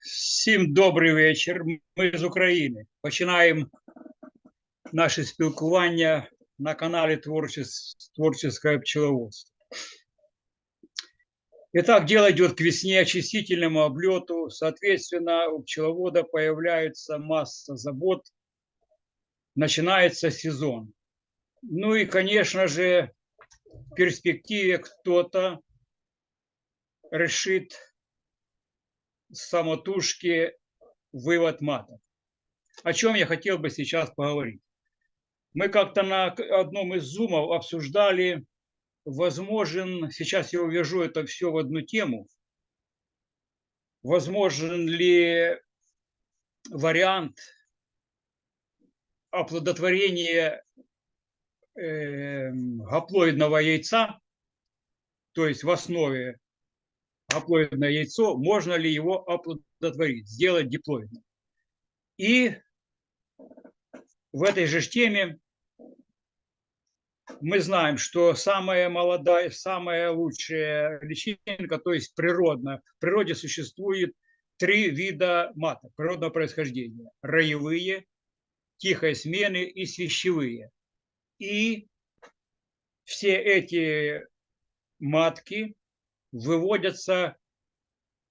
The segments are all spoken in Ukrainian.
Всім добрий вечір. Ми з України. Починаємо наше спілкування на каналі Творчес- Творческое пчеловодство. Итак, дело идет к весне, очистительному облету. Соответственно, у пчеловода появляется масса забот. Начинается сезон. Ну и, конечно же, в перспективе кто-то решит самотужки вывод маток. О чем я хотел бы сейчас поговорить. Мы как-то на одном из зумов обсуждали, возможен, сейчас я увяжу это все в одну тему, возможен ли вариант оплодотворения эм, гаплоидного яйца, то есть в основе гаплоидное яйцо, можно ли его оплодотворить, сделать диплоидным. И в этой же теме мы знаем, что самая молодая, самая лучшая личинка, то есть природно, в природе существует три вида маток природного происхождения. Роевые, тихой смены и свящевые. И все эти матки выводятся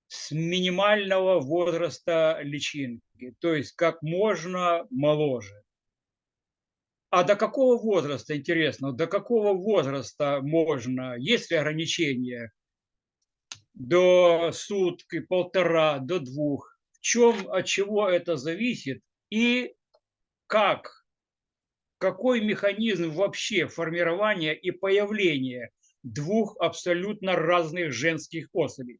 с минимального возраста личинки, то есть как можно моложе. А до какого возраста, интересно, до какого возраста можно, есть ли ограничения до сутки, полтора, до двух? В чем, от чего это зависит и как, какой механизм вообще формирования и появления двух абсолютно разных женских особей?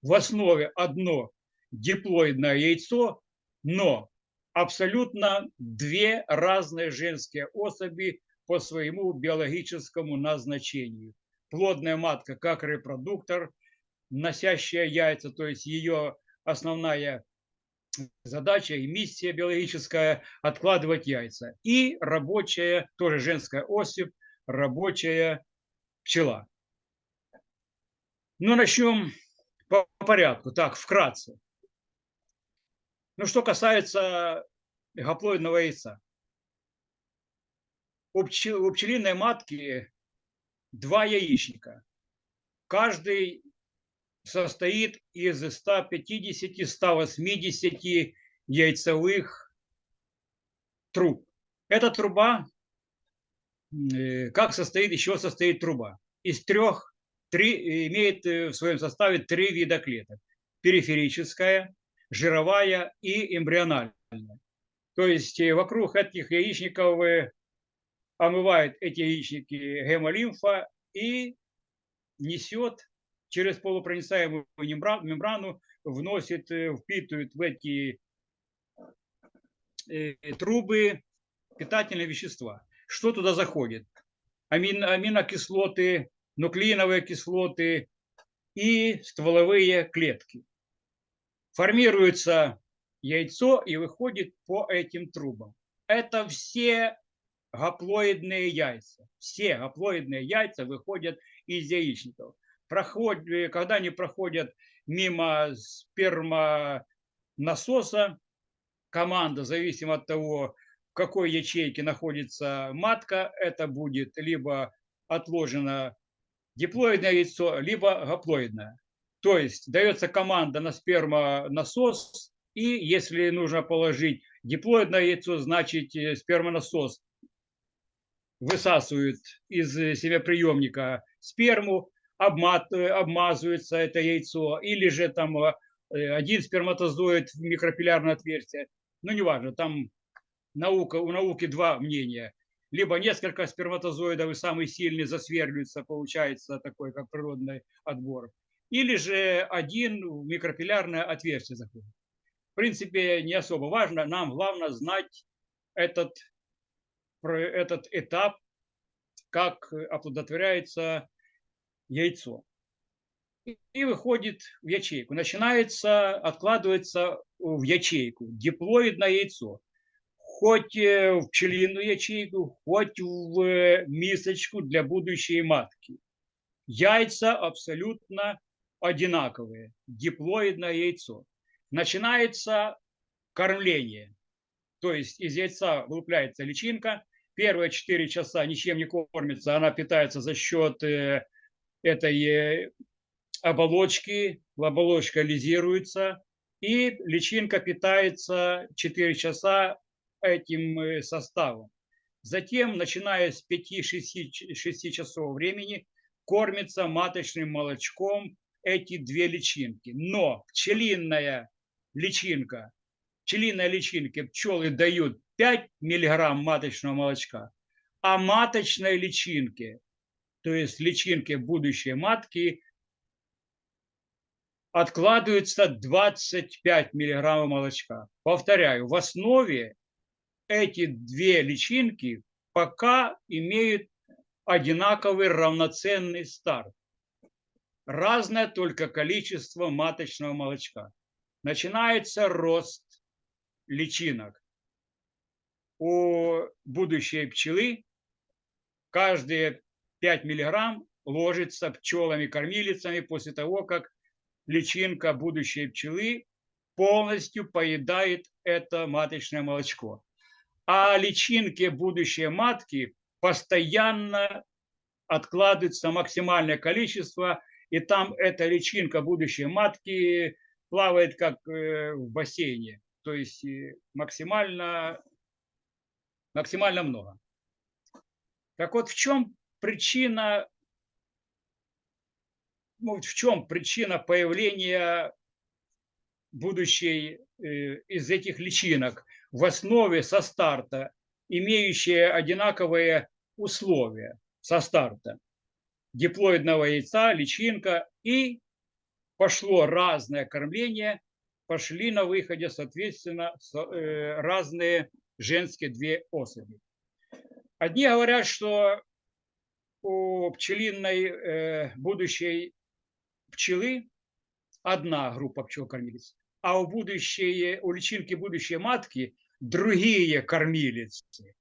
В основе одно диплоидное яйцо, но абсолютно две разные женские особи по своему биологическому назначению. Плодная матка как репродуктор, носящая яйца, то есть ее основная задача и миссия биологическая – откладывать яйца. И рабочая, тоже женская особь, рабочая пчела. Ну, начнем по порядку, так, вкратце. Ну, что касается гаплоидного яйца. У, пчел- у пчелиной матки два яичника. Каждый состоит из 150-180 яйцевых труб. Эта труба, э, как состоит, еще состоит труба? Из трех, три, имеет в своем составе три вида клеток. Периферическая, жировая и эмбриональная. То есть э, вокруг этих яичников э, омывает эти яичники гемолимфа и несет через полупроницаемую мембра- мембрану, вносит, э, впитывает в эти трубы питательные вещества. Что туда заходит? Амин, аминокислоты, нуклеиновые кислоты и стволовые клетки. Формируется яйцо и выходит по этим трубам. Это все гаплоидные яйца. Все гаплоидные яйца выходят из яичников. Проход- э, когда они проходят мимо спермонасоса, команда, зависимо от того, в какой ячейке находится матка, это будет либо отложено диплоидное яйцо, либо гаплоидное. То есть дается команда на спермонасос, и если нужно положить диплоидное яйцо, значит э, спермонасос высасывает из э, семяприемника сперму, обмат, э, обмазывается это яйцо, или же там один сперматозоид в микропиллярное отверстие. Ну, неважно, там наука, у науки два мнения. Либо несколько сперматозоидов и самый сильный засверливается, получается такой, как природный отбор. Или же один микропиллярное отверстие заходит. В принципе, не особо важно. Нам главное знать этот, этот этап, как оплодотворяется яйцо. И- И выходит в ячейку. Начинается, откладывается в ячейку диплоидное яйцо. хоть э, в пчелиную ячейку, хоть в э, мисочку для будущей матки. Яйца абсолютно одинаковые, диплоидное яйцо. Начинается кормление, то есть из яйца вылупляется личинка, первые 4 часа ничем не кормится, она питается за счет э, этой оболочки, оболочка лизируется, и личинка питается 4 часа этим э, составом. Затем, начиная с 5-6 часов времени, кормится маточным молочком эти две личинки. Но пчелиная личинка, пчелиной личинке пчелы дают 5 миллиграмм маточного молочка, а маточной личинке, то есть личинке будущей матки, откладывается 25 миллиграммов молочка. Повторяю, в основе эти две личинки пока имеют одинаковый равноценный старт. Разное только количество маточного молочка. Начинается рост личинок. У будущей пчелы каждые 5 миллиграмм ложится пчелами-кормилицами после того, как личинка будущей пчелы полностью поедает это маточное молочко. А личинки будущей матки постоянно откладывается максимальное количество, и там эта личинка будущей матки плавает как э, в бассейне, то есть э, максимально, максимально много. Так вот, в чем причина ну, в чем причина появления будущей э, из этих личинок? В основе со старта, имеющие одинаковые условия со старта диплоидного яйца, личинка и пошло разное кормление, пошли на выходе, соответственно, э, разные женские две особи. Одни говорят, что у пчелиной э, будущей пчелы одна группа пчел-кормилец, а у, будущей, у личинки будущей матки другие кормилицы.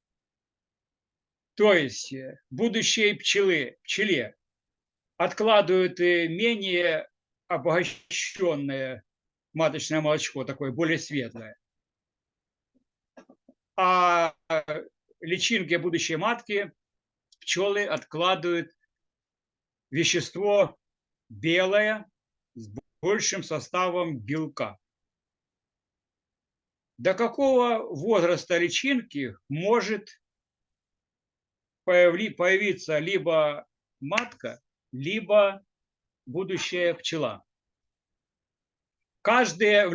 То есть э, будущей пчелы, пчеле откладывают менее обогащенное маточное молочко, такое более светлое. А личинки будущей матки пчелы откладывают вещество белое с большим составом белка. До какого возраста личинки может появиться либо матка, либо будущая пчела? Каждая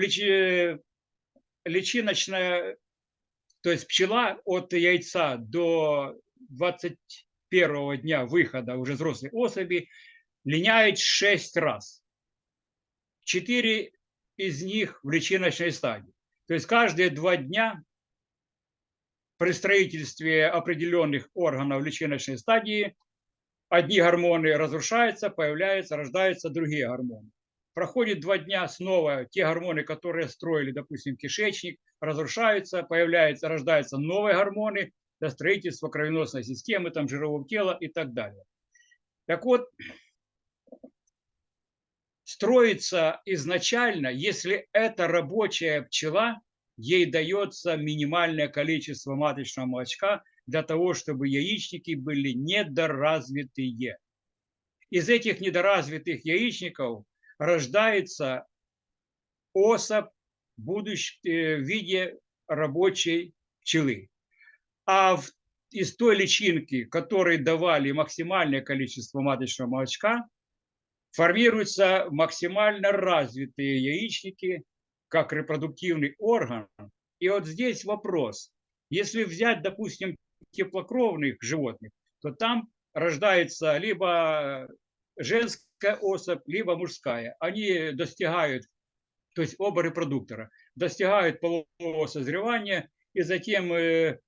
личиночная, то есть пчела от яйца до 21 дня выхода уже взрослой особи линяет 6 раз. Четыре из них в личиночной стадии. То есть каждые два дня при строительстве определенных органов личиночной стадии одни гормоны разрушаются, появляются, рождаются другие гормоны. Проходит два дня снова те гормоны, которые строили, допустим, кишечник, разрушаются, появляются, рождаются новые гормоны для строительства кровеносной системы, там, жирового тела и так далее. Так вот, строится изначально, если это рабочая пчела, ей дается минимальное количество маточного молочка для того, чтобы яичники были недоразвитые. Из этих недоразвитых яичников рождается особь будущ... Э, в виде рабочей пчелы. А в... из той личинки, которой давали максимальное количество маточного молочка, формируются максимально развитые яичники, как репродуктивный орган. И вот здесь вопрос. Если взять, допустим, теплокровных животных, то там рождается либо женская особь, либо мужская. Они достигают, то есть оба репродуктора, достигают полового созревания и затем э,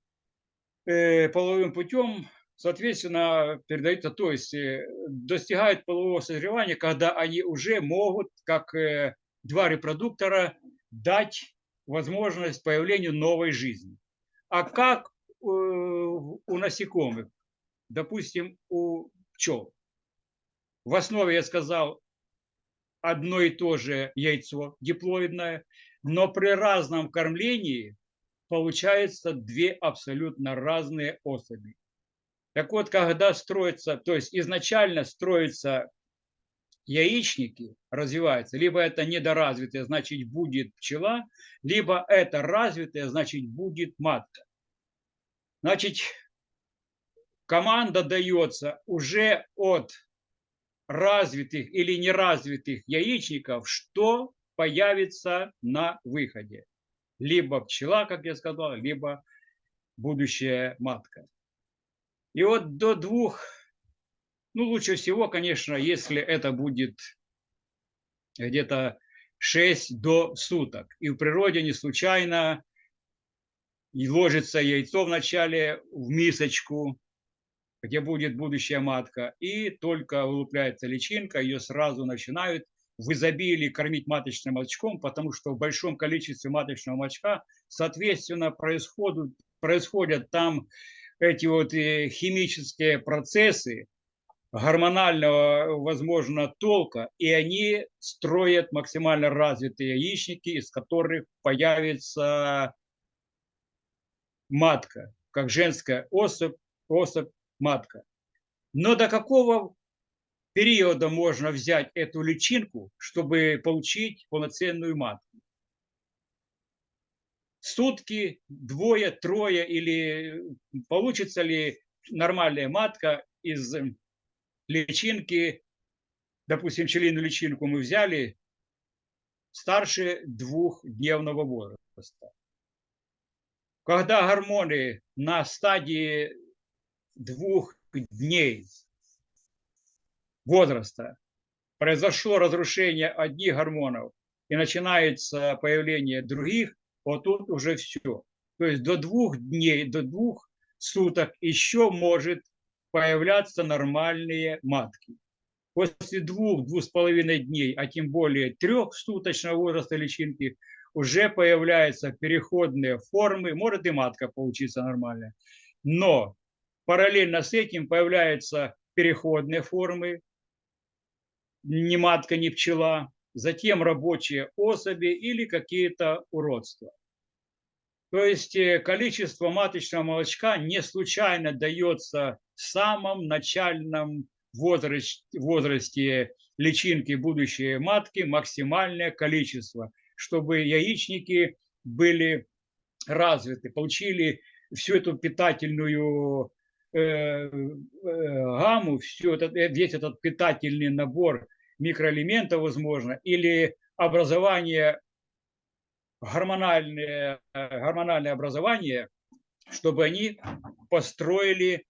э, половым путем соответственно, передаются, то есть э, достигают полового созревания, когда они уже могут, как э, два репродуктора, дать возможность появлению новой жизни. А как у насекомых, допустим, у пчел? В основе, я сказал, одно и то же яйцо диплоидное, но при разном кормлении получается две абсолютно разные особи. Так вот, когда строится, то есть изначально строятся яичники, развиваются, либо это недоразвитое, значит будет пчела, либо это развитое, значит будет матка. Значит, команда дается уже от развитых или неразвитых яичников, что появится на выходе. Либо пчела, как я сказал, либо будущая матка. И вот до двух, ну лучше всего, конечно, если это будет где-то 6 до суток. И в природе не случайно ложится яйцо вначале в мисочку, где будет будущая матка, и только вылупляется личинка, ее сразу начинают в изобилии кормить маточным молочком, потому что в большом количестве маточного молочка, соответственно, происходят, происходят там эти вот э, химические процессы гормонального, возможно, толка, и они строят максимально развитые яичники, из которых появится матка, как женская особь, особь матка. Но до какого периода можно взять эту личинку, чтобы получить полноценную матку? Сутки, двое, трое, или получится ли нормальная матка из личинки, допустим, пчелиную личинку мы взяли старше двухдневного возраста. Когда гормоны на стадии двух дней возраста произошло разрушение одних гормонов и начинается появление других, вот тут уже все. То есть до двух дней, до двух суток еще может появляться нормальные матки. После двух, двух с половиной дней, а тем более трехсуточного возраста личинки, уже появляются переходные формы, может и матка получиться нормальная. Но Параллельно с этим появляются переходные формы, ни матка, ни пчела, затем рабочие особи или какие-то уродства. То есть э, количество маточного молочка не случайно дается в самом начальном возрасте, возрасте личинки будущей матки максимальное количество, чтобы яичники были развиты, получили всю эту питательную Э, э, гамму, все этот, э, весь этот питательный набор микроэлементов, возможно, или образование, гормональное, гормональное образование, чтобы они построили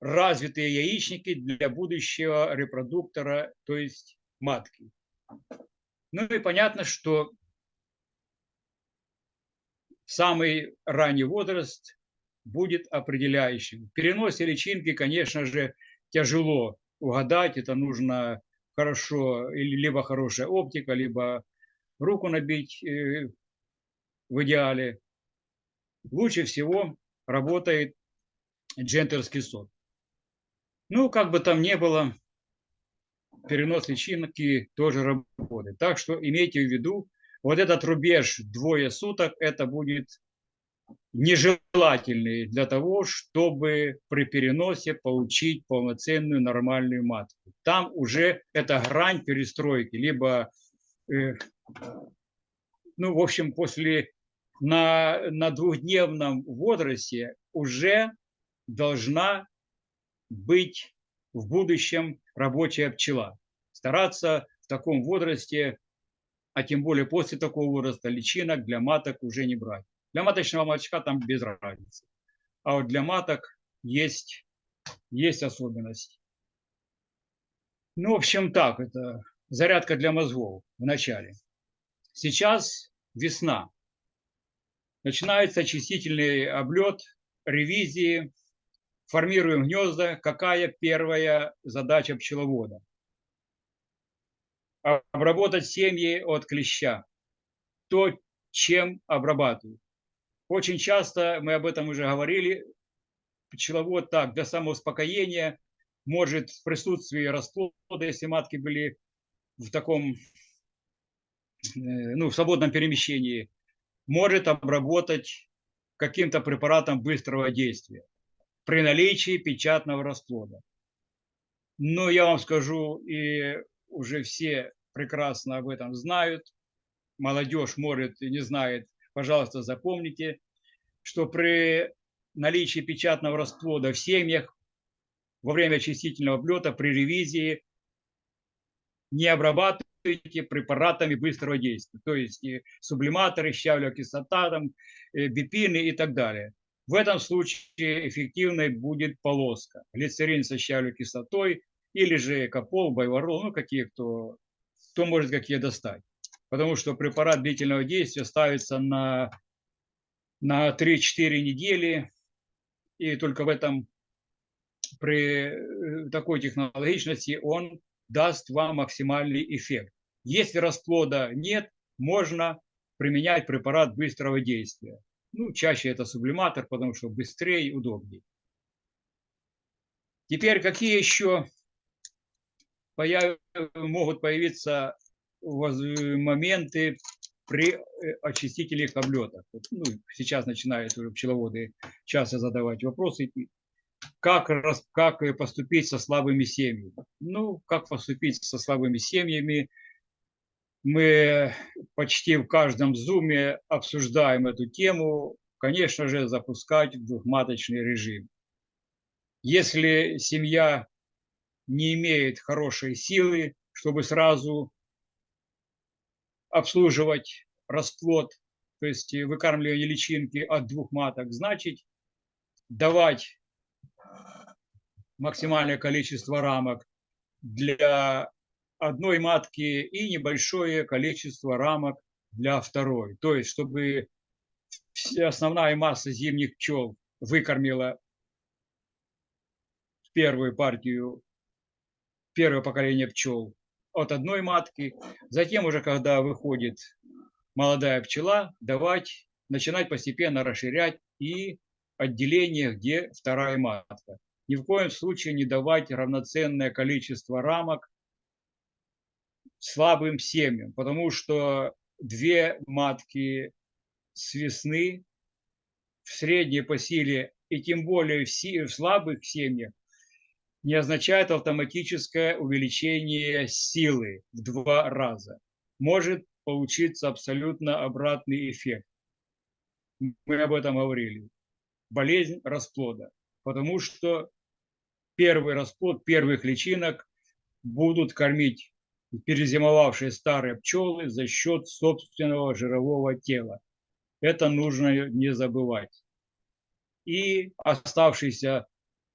развитые яичники для будущего репродуктора, то есть матки. Ну и понятно, что самый ранний возраст будет определяющим. В переносе личинки, конечно же, тяжело угадать. Это нужно хорошо, или либо хорошая оптика, либо руку набить э, в идеале. Лучше всего работает джентерский сот. Ну, как бы там ни было, перенос личинки тоже работает. Так что имейте в виду, вот этот рубеж двое суток, это будет нежелательные для того, чтобы при переносе получить полноценную нормальную матку. Там уже это грань перестройки, либо, э, ну, в общем, после на, на двухдневном возрасте уже должна быть в будущем рабочая пчела. Стараться в таком возрасте, а тем более после такого возраста, личинок для маток уже не брать. Для маточного молочка там без разницы. А вот для маток есть, есть особенность. Ну, в общем, так, это зарядка для мозгов в начале. Сейчас весна. Начинается очистительный облет, ревизии, формируем гнезда. Какая первая задача пчеловода? Обработать семьи от клеща. То, чем обрабатывают Очень часто, мы об этом уже говорили, пчеловод так, для самоуспокоения может в присутствии расплода, если матки были в таком, э, ну, в свободном перемещении, может обработать каким-то препаратом быстрого действия при наличии печатного расплода. Но я вам скажу, и уже все прекрасно об этом знают, молодежь может и не знает, пожалуйста, запомните, что при наличии печатного расплода в семьях во время очистительного облета при ревизии не обрабатывайте препаратами быстрого действия, то есть сублиматоры, щавелевая кислота, там, э, бипины и так далее. В этом случае эффективной будет полоска. Глицерин со щавелевой кислотой или же капол, байварол, ну какие кто, кто может какие достать. Потому что препарат длительного действия ставится на, на 3-4 недели, и только в этом, при э, такой технологичности он даст вам максимальный эффект. Если расплода нет, можно применять препарат быстрого действия. Ну, чаще это сублиматор, потому что быстрее и удобнее. Теперь какие еще появ... могут появиться моменты при э, очистителях облетах? Ну, сейчас начинают уже пчеловоды часто задавать вопросы. Как, как поступить со слабыми семьями? Ну, как поступить со слабыми семьями – мы почти в каждом зуме обсуждаем эту тему, конечно же, запускать двухматочный режим. Если семья не имеет хорошей силы, чтобы сразу обслуживать расплод, то есть выкармливание личинки от двух маток, значит давать максимальное количество рамок для одной матки и небольшое количество рамок для второй. То есть, чтобы основная масса зимних пчел выкормила первую партию, первое поколение пчел от одной матки. Затем уже, когда выходит молодая пчела, давать, начинать постепенно расширять и отделение, где вторая матка. Ни в коем случае не давать равноценное количество рамок слабым семьям, потому что две матки с весны в средней по силе и тем более в, слабых семьях не означает автоматическое увеличение силы в два раза. Может получиться абсолютно обратный эффект. Мы об этом говорили. Болезнь расплода. Потому что первый расплод первых личинок будут кормить перезимовавшие старые пчелы за счет собственного жирового тела. Это нужно не забывать. И оставшиеся,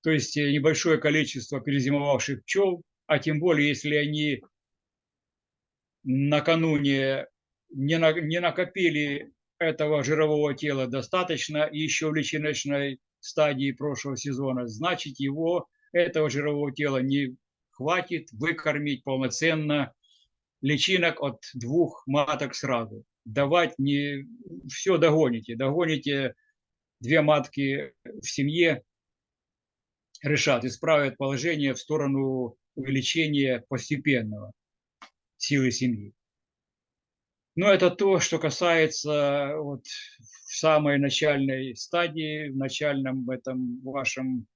то есть небольшое количество перезимовавших пчел, а тем более, если они накануне не, на, не накопили этого жирового тела достаточно еще в личиночной стадии прошлого сезона, значит его, этого жирового тела не хватит выкормить полноценно личинок от двух маток сразу. Давать не все догоните. Догоните две матки в семье, решат, исправят положение в сторону увеличения постепенного силы семьи. Но это то, что касается вот в самой начальной стадии, в начальном этом вашем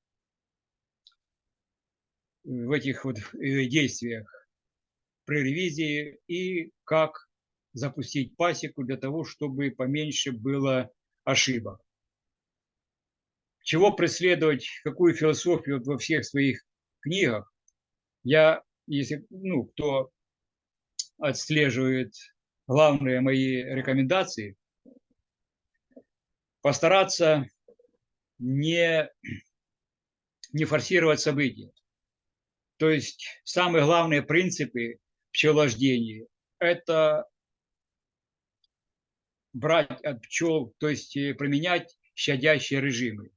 в этих вот э, действиях при ревизии и как запустить пасеку для того, чтобы поменьше было ошибок. Чего преследовать, какую философию во всех своих книгах, я, если, ну, кто отслеживает главные мои рекомендации, постараться не, не форсировать события. То есть самые главные принципы пчеловождения – это брать от пчел, то есть э, применять щадящие режимы,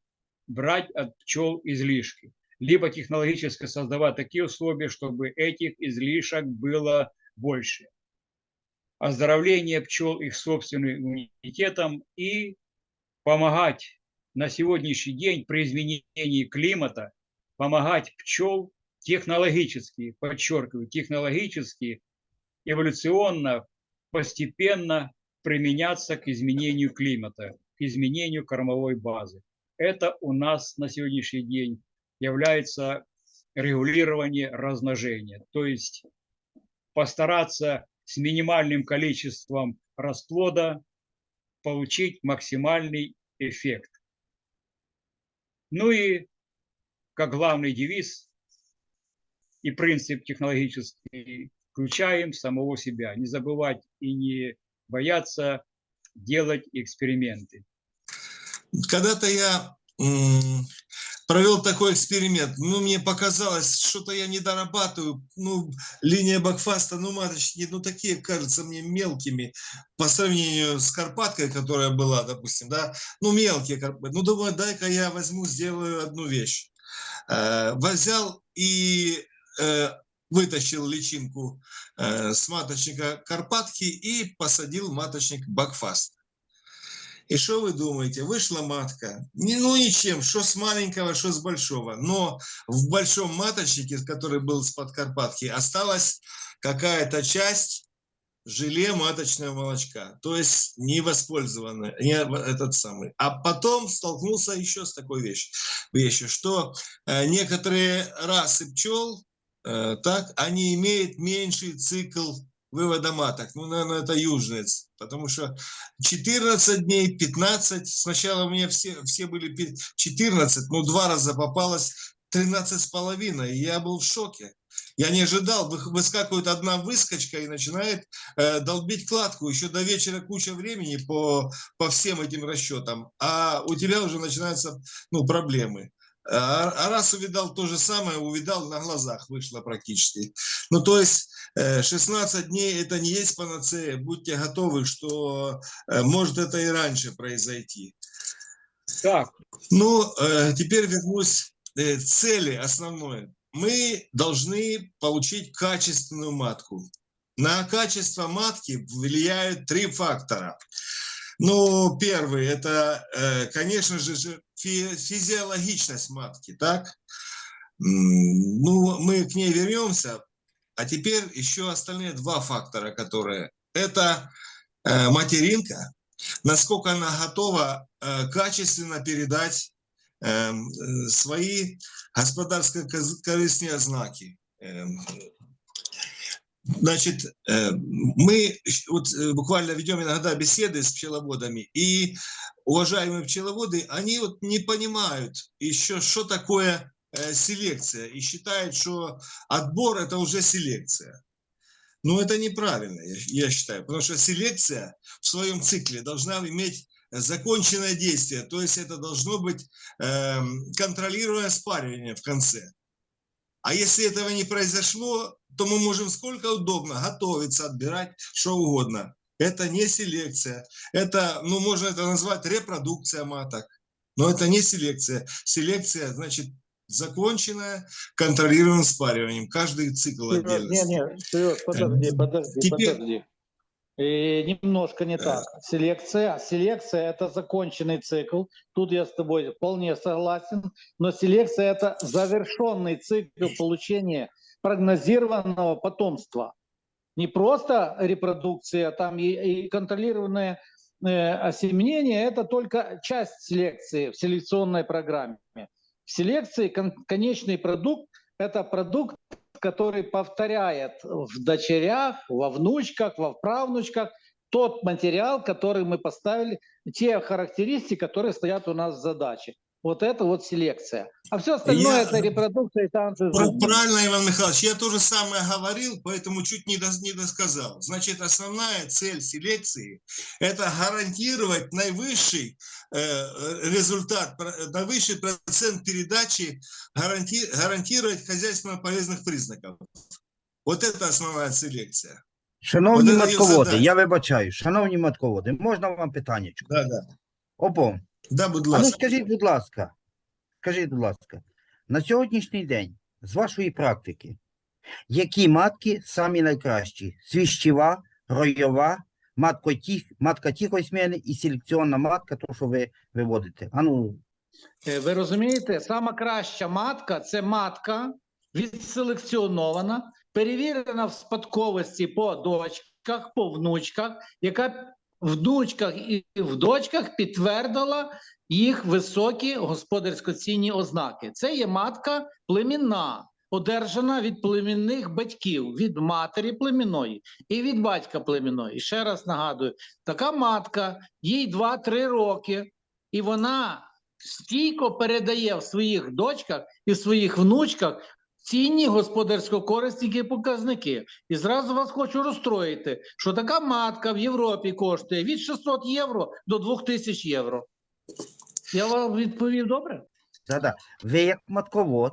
брать от пчел излишки, либо технологически создавать такие условия, чтобы этих излишек было больше. Оздоровление пчел их собственным иммунитетом и помогать на сегодняшний день при изменении климата, помогать пчел технологически, подчеркиваю, технологически, эволюционно, постепенно применяться к изменению климата, к изменению кормовой базы. Это у нас на сегодняшний день является регулирование размножения. То есть постараться с минимальным количеством расплода получить максимальный эффект. Ну и как главный девиз и принцип технологический, включаем самого себя. Не забывать и не бояться делать эксперименты. Когда-то я провел такой эксперимент. Ну, мне показалось, что-то я не дорабатываю. Ну, линия бакфаста, ну, маточники, ну, такие, кажутся мне мелкими по сравнению с Карпаткой, которая была, допустим, да. Ну, мелкие Карпатки. Ну, думаю, дай-ка я возьму, сделаю одну вещь. Э, Взял и вытащил личинку э, с маточника Карпатки и посадил маточник бакфаст. И что вы думаете? Вышла матка. Ну ничем, что с маленького, что с большого. Но в большом маточнике, который был с подкарпатки, осталась какая-то часть желе маточного молочка. То есть не воспользованная, не этот самый. А потом столкнулся еще с такой вещью, вещью что э, некоторые расы пчел, э, так, они имеют меньший цикл вывода маток. Ну, наверное, это южные, потому что 14 дней, 15, сначала у меня все, все были пи- 14, но два раза попалось 13 с половиной, и я был в шоке. Я не ожидал, вы- выскакивает одна выскочка и начинает э, долбить кладку. Еще до вечера куча времени по, по всем этим расчетам, а у тебя уже начинаются ну, проблемы. А, а раз увидал то же самое, увидал на глазах, вышло практически. Ну, то есть э, 16 дней это не есть панацея. Будьте готовы, что э, может это и раньше произойти. Так, Ну, э, теперь вернусь э, к цели основной. Мы должны получить качественную матку. На качество матки влияют три фактора. Ну, первый – это, э, конечно же, же, фи- физиологичность матки, так? Ну, мы к ней вернемся. А теперь еще остальные два фактора, которые – это э, материнка, насколько она готова э, качественно передать эм, свои господарско-корыстные знаки. Значит, э, мы вот э, буквально ведем иногда беседы с пчеловодами, и уважаемые пчеловоды, они вот не понимают еще, что такое э, селекция, и считают, что отбор – это уже селекция. Но это неправильно, я, я считаю, потому что селекция в своем цикле должна иметь законченное действие, то есть это должно быть эм, контролируемое спаривание в конце. А если этого не произошло, то мы можем сколько удобно готовиться, отбирать что угодно. Это не селекция. Это, ну, можно это назвать репродукция маток. Но это не селекция. Селекция, значит, законченная контролируемым спариванием. Каждый цикл Не, отдельности. не, Сереж, подожди, подожди, Теперь- подожди. И немножко не так. Селекция, селекция это законченный цикл. Тут я с тобой вполне согласен. Но селекция это завершенный цикл получения прогнозированного потомства. Не просто репродукция, там и, и контролированное э, осеменение это только часть селекции в селекционной программе. В селекции кон- конечный продукт это продукт который повторяет в дочерях, во внучках, во правнучках тот материал, который мы поставили, те характеристики, которые стоят у нас в задаче. Вот это вот селекция. А все остальное Я- это репродукция и танцы. с Пр- бубном. Правильно, Иван Михайлович, я то же самое говорил, поэтому чуть не, дос- не досказал. Значит, основная цель селекции – это гарантировать наивысший э, э, результат, про- наивысший процент передачи, гаранти- гарантировать хозяйственно полезных признаков. Вот это основная селекция. Шановні От це її матководи, задача. я вибачаю, шановні матководи, можна вам питання? Да, да. Обом. Да, будь А ну скажіть, будь ласка, скажіть, будь ласка, на сьогоднішній день, з вашої практики, які матки самі найкращі? Свіщева, ройова, матка, тих, матка тихої сміни і селекціонна матка, то, що ви виводите. А ну, Е, Ви розумієте, сама краща матка це матка відселекціонована, перевірена в спадковості по дочках, по внучках, яка внучках і в дочках підтвердила їх високі господарсько-цінні ознаки. Це є матка племінна, одержана від племінних батьків, від матері племінної і від батька племінної. Ще раз нагадую, така матка, їй 2-3 роки, і вона стійко передає в своїх дочках і в своїх внучках цінні господарсько-корисні показники. І зразу вас хочу розстроїти, що така матка в Європі коштує від 600 євро до 2000 євро. Я вам відповів добре? да-да. ви як матковод,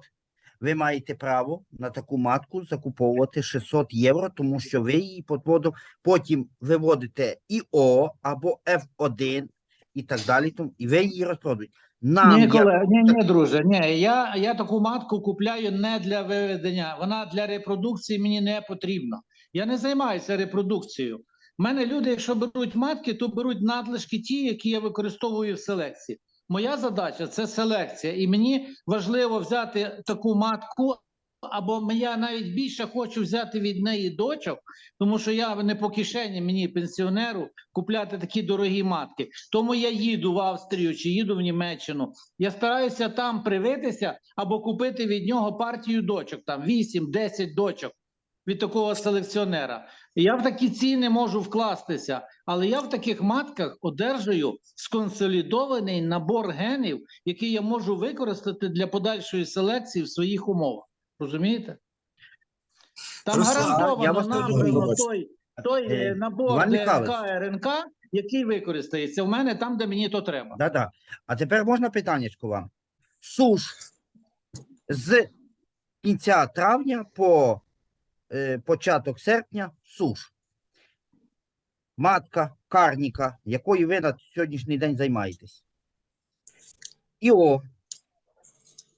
ви маєте право на таку матку закуповувати 600 євро, тому що ви її подводом потім виводите ІО або F1 і так далі, і ви її розпродаєте. Нам, ні, колега, ні, ні, друже, ні, я, я таку матку купляю не для виведення, вона для репродукції мені не потрібна. Я не займаюся репродукцією. У мене люди, якщо беруть матки, то беруть надлишки ті, які я використовую в селекції. Моя задача це селекція, і мені важливо взяти таку матку, або я навіть більше хочу взяти від неї дочок, тому що я не по кишені мені пенсіонеру купляти такі дорогі матки. Тому я їду в Австрію чи їду в Німеччину. Я стараюся там привитися або купити від нього партію дочок, там 8-10 дочок від такого селекціонера. Я в такі ціни можу вкластися, але я в таких матках одержую сконсолідований набор генів, який я можу використати для подальшої селекції в своїх умовах. Розумієте? Там Руслан, я гарантовано вас нам дуже той, той Е, е, набор Іван ДНК Михайлович. РНК, який використається в мене там, де мені то треба. Да-да. А тепер можна питаннячко вам? Суш з кінця травня по е, початок серпня суш. Матка карніка, якою ви на сьогоднішній день займаєтесь. І о,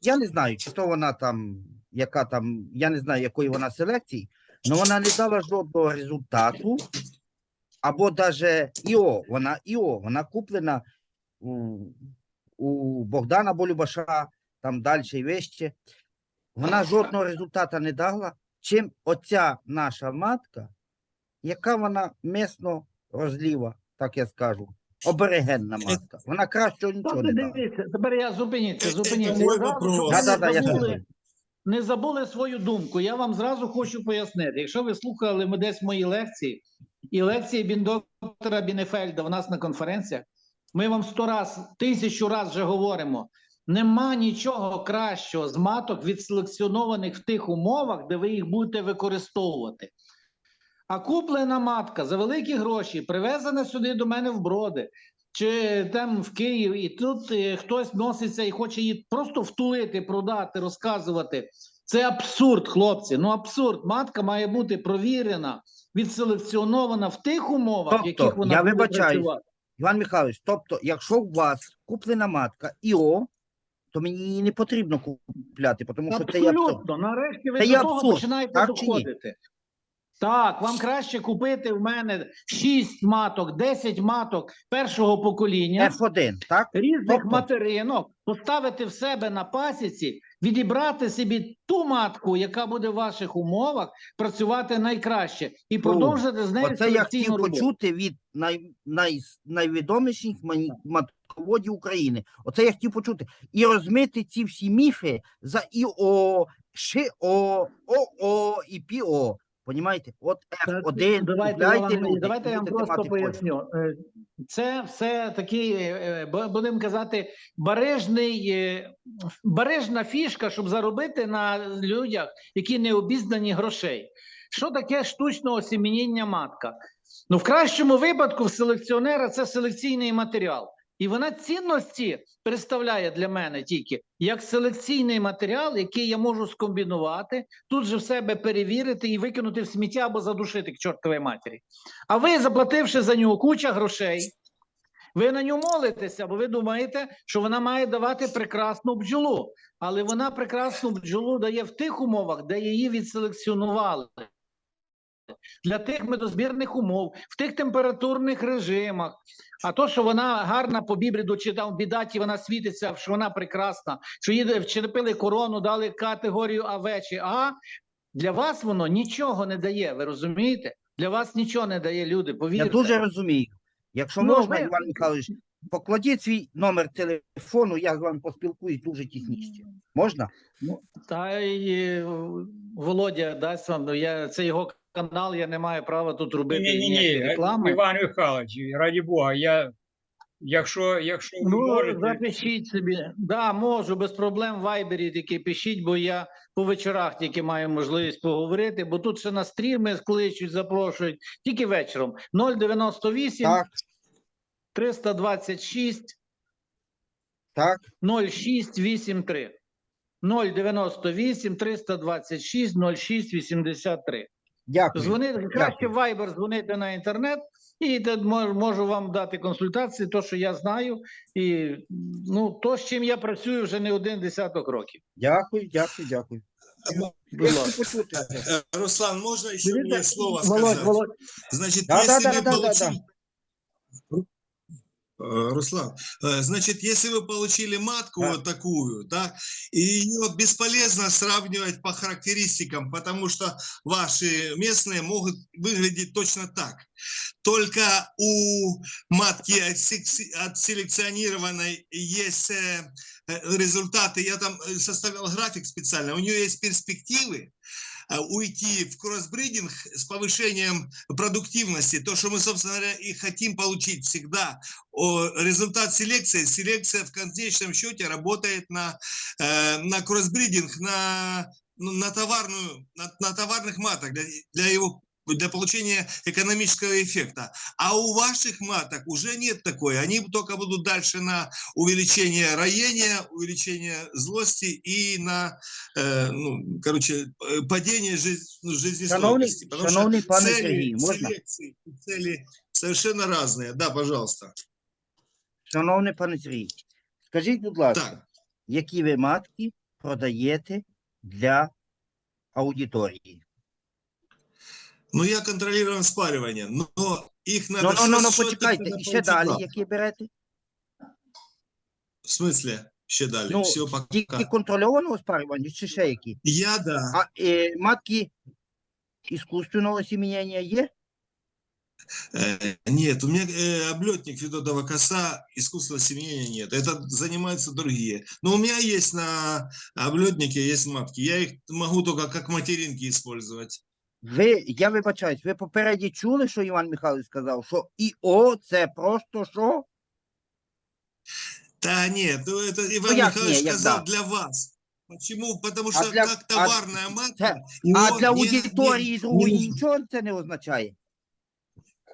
я не знаю, чи то вона там, яка там, я не знаю, якої вона селекції, але вона не дала жодного результату. Або даже ІО, вона ІО, вона куплена у, у Богдана Болюбаша, там далі і вище. Вона жодного результату не дала, чим оця наша матка, яка вона місно розліва, так я скажу, оберегенна матка. Вона кращого нічого Тобто, не дала. дивіться, тепер я зупиніться, зупиніться. мой зразу, вопрос. щоб Да-да-да, я не, забули, свою думку. Я вам зразу хочу пояснити. Якщо ви слухали ми десь мої лекції, і лекції біндоктора Бінефельда в нас на конференціях, ми вам сто раз, тисячу раз вже говоримо. Нема нічого кращого з маток відселекціонованих в тих умовах, де ви їх будете використовувати. А куплена матка за великі гроші, привезена сюди до мене в броди, чи там в Київ, і тут е, хтось носиться і хоче її просто втулити, продати, розказувати. Це абсурд, хлопці. Ну абсурд. Матка має бути провірена, відселекціонована в тих умовах, в Тобто, яких вона я буде вибачаюсь, працювати. Іван Михайлович, тобто, якщо у вас куплена матка ІО, то мені її не потрібно купляти, тому що це є абсурд. Нарешті ви Це до того абсурд, починаєте так доходити. Так, вам краще купити в мене 6 маток, 10 маток першого покоління. F1, так? різних Тобто- материнок, поставити в себе на пасіці, відібрати собі ту матку, яка буде в ваших умовах працювати найкраще, і продовжити з нею Оце я селекційну хотів роботу. почути від най, най, найвідоміших мані- матководів України. Оце я хотів почути. І розмити ці всі міфи за ІО, ШО, ОО і ПІО. Понімаєте? От F1, Давайте, я вам, люди, давайте я вам просто поясню. Е, Це все такий, е, будемо казати, бережний, е, бережна фішка, щоб заробити на людях, які не обізнані грошей. Що таке штучне осімінення матка? Ну, в кращому випадку в селекціонера це селекційний матеріал. І вона цінності представляє для мене тільки як селекційний матеріал, який я можу скомбінувати, тут же в себе перевірити і викинути в сміття або задушити к чортовій матері. А ви, заплативши за нього куча грошей, ви на нього молитеся, бо ви думаєте, що вона має давати прекрасну бджолу. Але вона прекрасну бджолу дає в тих умовах, де її відселекціонували. Для тих медозбірних умов, в тих температурних режимах. А то, що вона гарна по бібріду, чи там бідаті вона світиться, що вона прекрасна, що її вчепили корону, дали категорію АВ чи А, для вас воно нічого не дає. Ви розумієте? Для вас нічого не дає, люди. Повірте. Я дуже розумію. Якщо Ну, можна, ви- Іван Михайлович, покладіть свій номер телефону, я з вами поспілкуюсь дуже тісніше. Можна? Та й е, Володя дасть вам. ну, Я це його канал. Я не маю права тут робити ніякі Ні-ні-ні, реклами. Іван Михайлович, раді Бога, я, якщо, якщо ви Ну, можете, запишіть собі. Да, можу, без проблем в Вайбері тільки пишіть, бо я по вечорах тільки маю можливість поговорити, бо тут ще на стріми кличуть, запрошують, тільки вечором. 098 Так, 326 так. 0683. 098 326 0683. Дякую. Дзвонити краще в Viber дзвонити на інтернет, і де мож- можу вам дати консультації, то що я знаю, і ну то, з чим я працюю вже не один десяток років. Дякую, дякую, дякую. Будь Я ласка. хочу почути. Э, Руслан, можно еще Дивіться, мне слово Володь, сказать? Володь, Значит, Да, да, если да, вы да, да, получили... Э, Руслан, э, значит, если вы получили матку Да. вот такую, да, и ее бесполезно сравнивать по характеристикам, потому что ваши местные могут выглядеть точно так. Только у матки отселекционированной есть э, э, результаты. Я там э, составлял график специально. У нее есть перспективы э, уйти в кроссбридинг с повышением продуктивности, то, что мы, собственно говоря, и хотим получить всегда. Результат селекции, селекция в конечном счете работает на, э, на кроссбридинг, на, на, товарную, на, на товарных маток для, для его для получения экономического эффекта. А у ваших маток уже нет такой. Они только будут дальше на увеличение роения, увеличение злости и на, э, ну, короче, э, падение жизнь, ну, Шановний, жизнестойкости. Потому что шановний пане цели Сергій, можна? селекции и цели совершенно разные. Да, пожалуйста. Шановний пане Сергій, скажіть, будь ласка, Так, які ви матки продаєте для аудиторії? ну я контролирую спаривание, но их надо... Ну, ну, ну, ну, что-то почекайте, когда і ще далі, полтора. які берете? В смысле? Ще далі? Ну, Все, пока. Тільки контрольованого спарювання, чи ще які? Я, да. А е, матки іскусственного осімінення є? Э, Нет, у меня э, облетник Федотова коса, искусственного семенения нет. Это занимаются другие. Но у меня есть на облетнике, есть матки. Я их могу только как материнки использовать. Ви, я вибачаюсь, ви попереді чули, що Іван Михайлович сказав, що ІО це просто що? Да нет, ну это Иван як Михайлович не, як сказал да. для вас. Почему? Потому А что для- как а- товарная матка... А его для не- аудиторії другої нічого це не означає.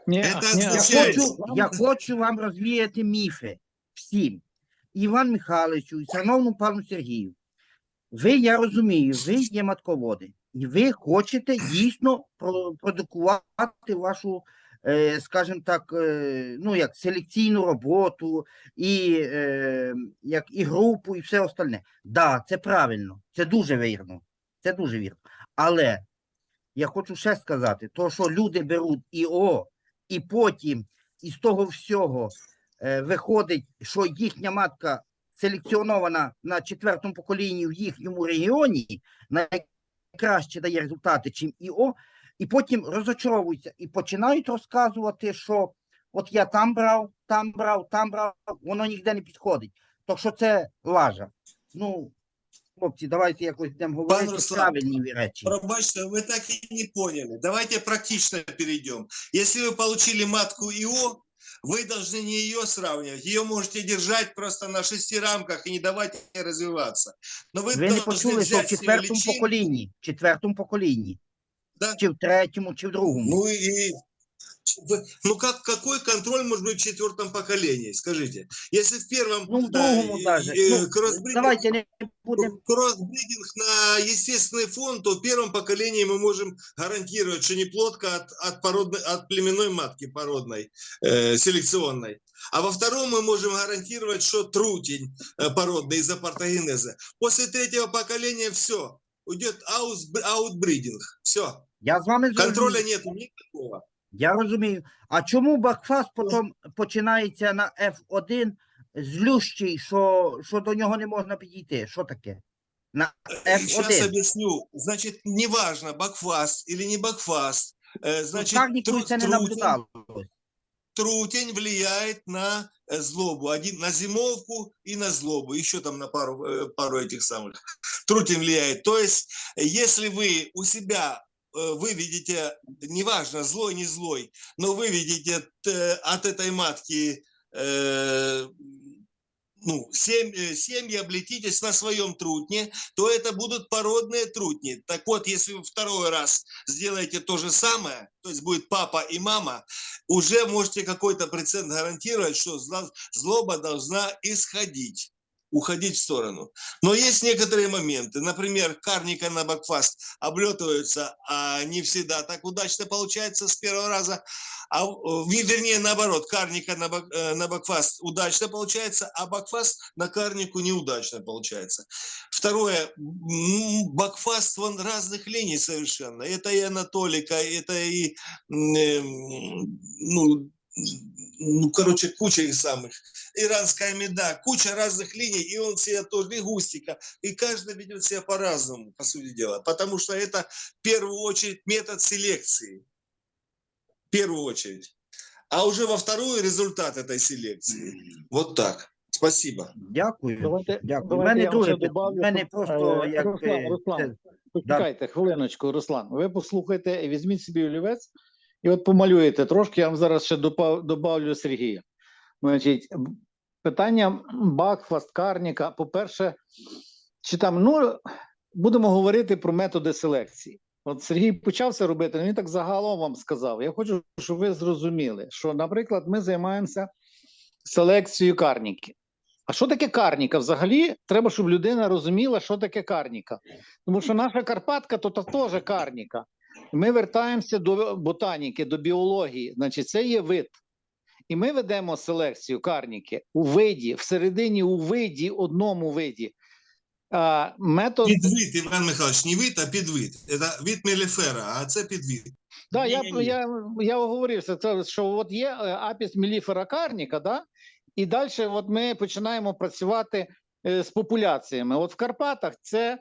Ні, Це ні, Я означає- хочу, я хочу вам розвіяти міфи всім. Іван Михайловичу і шановному пану Сергію. Ви, я розумію, ви є матководи, і ви хочете дійсно продукувати вашу, е, скажімо так, е, ну як селекційну роботу, і, е, як, і групу, і все остальне. Да, це правильно, це дуже вірно. Це дуже вірно. Але я хочу ще сказати, то, що люди беруть ІО, і потім із того всього виходить, що їхня матка селекціонована на четвертому поколінні в їхньому регіоні, найкраще дає результати, чим ІО, і потім розочаровуються і починають розказувати, що от я там брав, там брав, там брав, воно ніде не підходить. То що це лажа. Ну, хлопці, давайте якось будемо говорити Руслан, правильні речі. Пробачте, вы так и не поняли. Давайте практично перейдем. Если вы получили матку ИО, вы должны не ее сравнивать. Ее можете держать просто на шести рамках и не давать ей развиваться. Но вы, Ви не должны почули, що в взять с нее четвертому личинку. поколінні, в четвертому поколінні, Да. чи в третьому, чи в другому. Ну и вы- Ну как какой контроль может быть в четвертом поколении? Скажите, если в первом Ну, в другому э, даже. э, Ну, кроссбридинг- давайте не будемо. кроссбридинг на естественный фон, то в первом поколении мы можем гарантировать, что не плодка от, от, породной, от племенной матки породной, э, селекционной. А во втором мы можем гарантировать, что трутень э, породный из-за партеногенеза. После третьего поколения все, уйдет аутбридинг. Все. Я з вами Контроля нету никакого. Я розумію. А чому Бакфаст потім починається на F1 злющий, що, що до нього не можна підійти? Що таке? На Сейчас F1. объясню. Значит, неважно, бакфаст или не бакфаст. э, Значит, Ставнику тру- це не трутень- наблюдалось. трутень влияет на э, злобу. Один на зимовку и на злобу. Еще там на пару, э, пару этих самых. Трутень влияет. То есть, э, если вы у себя э, вы видите, неважно, злой, не злой, но вы видите э, от этой матки э, ну, семь, э, семьи, облетитесь на своем трутне, то это будут породные трутни. Так вот, если вы второй раз сделаете то же самое, то есть будет папа и мама, уже можете какой-то процент гарантировать, что злоба должна исходить уходить в сторону. Но есть некоторые моменты. Например, карника на бакфаст облетываются, а не всегда так удачно получается с первого раза. А, вернее, наоборот, карника на, бак- э, на бакфаст удачно получается, а бакфаст на карнику неудачно получается. Второе, бакфаст вон разных линий совершенно. Это и анатолика, это и, э, ну, ну, короче, куча их самых. Иранская меда, куча разных линий, и он себя тоже, и густика. И каждый ведет себя по-разному, по сути дела. Потому что это в первую очередь метод селекции. В первую очередь. А уже во вторую результат этой селекции. Вот так. Спасибо. Дякую. Давайте, Дякую. У давайте мене я вам друге ще питання. добавлю, У мене щоб, просто е, як Руслан, е, Руслан, це- Почекайте хвилиночку, Руслан. Ви послухайте, і візьміть собі олівець і от помалюєте трошки. Я вам зараз ще добавлю Сергія. Значить, питання Бакфаст, Карніка. По-перше, чи там, ну, будемо говорити про методи селекції. От Сергій почався робити, ну, він так загалом вам сказав. Я хочу, щоб ви зрозуміли, що, наприклад, ми займаємося селекцією карніки. А що таке карніка? Взагалі, треба, щоб людина розуміла, що таке карніка. Тому що наша Карпатка то теж карніка. Ми вертаємося до ботаніки, до біології. Значить, це є вид. І ми ведемо селекцію карніки у виді, всередині у виді, одному виді. А, метод, Підвид, Іван Михайлович, не вид, а підвид. Це вид меліфера, а це підвид. да, я, я, я оговорився, це, що от є е, апіс меліфера карніка, да? і далі от ми починаємо працювати е, з популяціями. От в Карпатах це,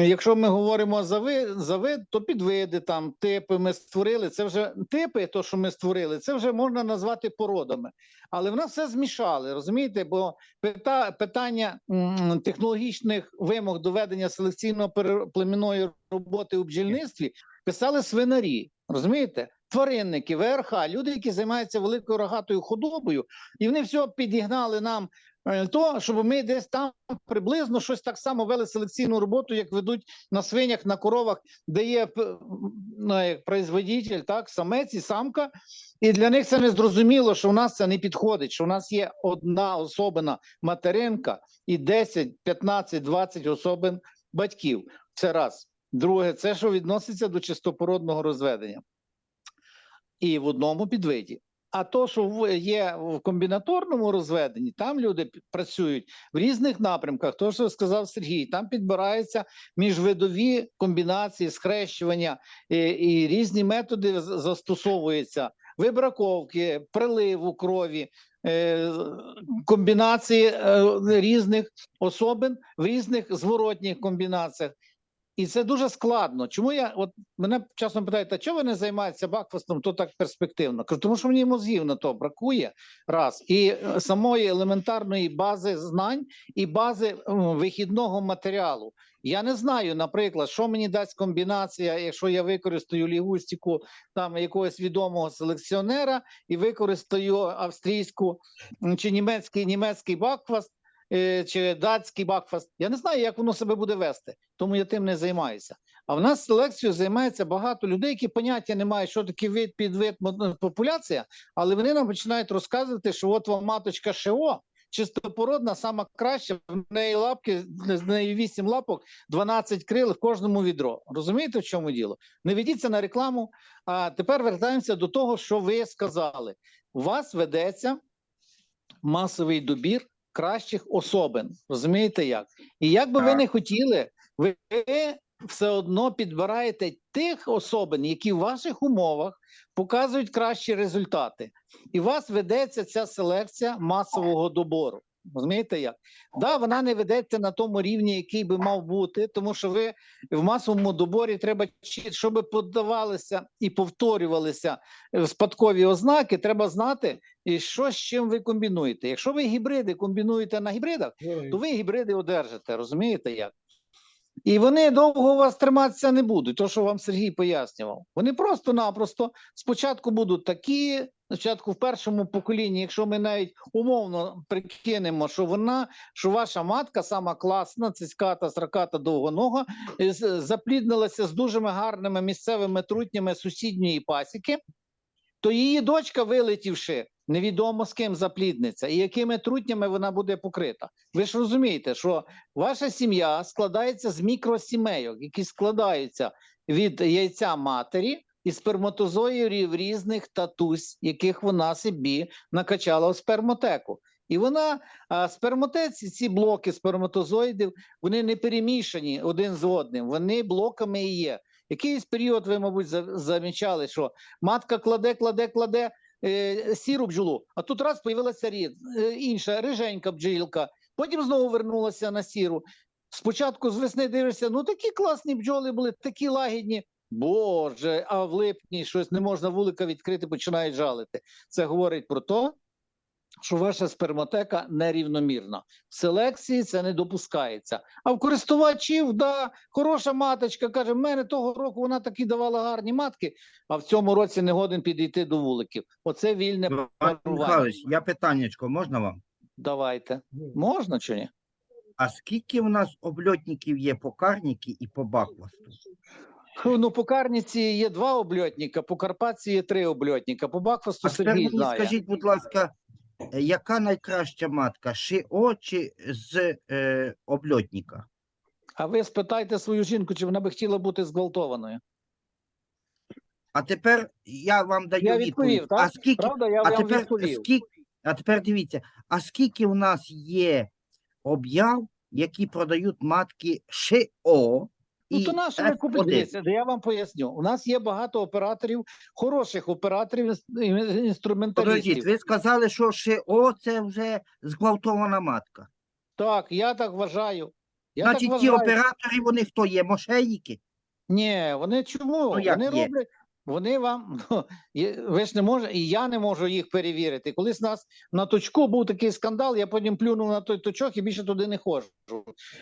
якщо ми говоримо за вид, за вид, то підвиди, там, типи ми створили. Це вже типи, то, що ми створили, це вже можна назвати породами. Але в нас все змішали, розумієте? Бо пита, питання м, технологічних вимог до ведення селекційно-племінної роботи у бджільництві писали свинарі, розумієте? Тваринники, ВРХ, люди, які займаються великою рогатою худобою, і вони все підігнали нам то, щоб ми десь там приблизно щось так само вели селекційну роботу, як ведуть на свинях, на коровах, де є ну, як производитель, так, самець і самка. І для них це не зрозуміло, що в нас це не підходить, що в нас є одна особина материнка і 10, 15, 20 особин батьків. Це раз. Друге, це що відноситься до чистопородного розведення. І в одному підвиді. А то, що є в комбінаторному розведенні, там люди працюють в різних напрямках. То, що сказав Сергій, там підбираються міжвидові комбінації, схрещування і, і різні методи застосовуються. Вибраковки, приливу крові, е, комбінації е, різних особин в різних зворотніх комбінаціях. І це дуже складно. Чому я от мене часом питають, а чого ви не займаєтеся бакфастом, то так перспективно? Кажу, тому що мені мозгів на то бракує раз. І е, самої елементарної бази знань і бази вихідного матеріалу. Я не знаю, наприклад, що мені дасть комбінація, якщо я використаю лігустику там якогось відомого селекціонера і використаю австрійську чи німецький німецький бакфаст. Е, Чи датський бакфаст, я не знаю, як воно себе буде вести, тому я тим не займаюся. А в нас селекцією займається багато людей, які поняття не мають, що таке вид, підвид, популяція, але вони нам починають розказувати, що от вам маточка ШО, чистопородна, сама краща, в неї лапки, з неї 8 лапок, 12 крил, в кожному відро. Розумієте, в чому діло? Не ведіться на рекламу. А тепер вертаємося до того, що ви сказали. У вас ведеться масовий добір кращих особин. Розумієте як? І як би ви не хотіли, ви все одно підбираєте тих особин, які в ваших умовах показують кращі результати. І у вас ведеться ця селекція масового добору. Розумієте як? Да, вона не ведеться на тому рівні, який би мав бути, тому що ви в масовому доборі треба, щоб подавалися і повторювалися е, спадкові ознаки, треба знати, і що з чим ви комбінуєте. Якщо ви гібриди комбінуєте на гібридах, то ви гібриди одержите, розумієте як? І вони довго у вас триматися не будуть, то що вам Сергій пояснював. Вони просто-напросто спочатку будуть такі, спочатку в першому поколінні, якщо ми навіть умовно прикинемо, що вона, що ваша матка сама класна, цицьката, сраката, довгонога, е, запліднилася з дуже гарними місцевими трутнями сусідньої пасіки, то її дочка, вилетівши, невідомо з ким заплідниться і якими трутнями вона буде покрита. Ви ж розумієте, що ваша сім'я складається з мікросімейок, які складаються від яйця матері і сперматозоїдів різних татусь, яких вона собі накачала в спермотеку. І вона спермотеці, ці блоки сперматозоїдів, вони не перемішані один з одним, вони блоками і є. Якийсь період ви, мабуть, замічали, що матка кладе, кладе, кладе е, сіру бджолу, а тут раз появилася рід, е, інша риженька бджілка, потім знову вернулася на сіру. Спочатку з весни дивишся, ну такі класні бджоли були, такі лагідні. Боже, а в липні щось не можна вулика відкрити, починають жалити. Це говорить про те, що ваша спермотека нерівномірна. В селекції це не допускається. А в користувачів, да, хороша маточка каже: в мене того року вона такі давала гарні матки, а в цьому році не годен підійти до вуликів. Оце вільне Іван парування. Михайлович, я питаннячко, можна вам? Давайте. Можна чи ні? А скільки у нас обльотників є по карніки і по баквасту? Ну, по Карніці є два обльотника, по Карпатці є три обльотника, по Бакфасту Сергій мені знає. скажіть, будь ласка, е, яка найкраща матка? ШИО чи з е, обльотника? А ви спитайте свою жінку, чи вона би хотіла бути зґвалтованою. А тепер я вам даю Я відповідь. відповів, так? А скільки, Правда, я а вам тепер відповів. скільки, а тепер дивіться, а скільки у нас є об'яв, які продають матки ШИО Ну, і то наше. F1? Дивіться, Я вам поясню. У нас є багато операторів, хороших операторів, інс- ін- інструменталістів. Подождіть, ви сказали, що ШО це вже зґвалтована матка. Так, я так вважаю. Я Значить, так ті вважаю. оператори, вони хто є? Мошенники? Ні, вони чому? Ну, як вони є? роблять. Вони вам ну, ви ж не можете, і я не можу їх перевірити. Колись нас на точку був такий скандал, я потім плюнув на той точок і більше туди не ходжу.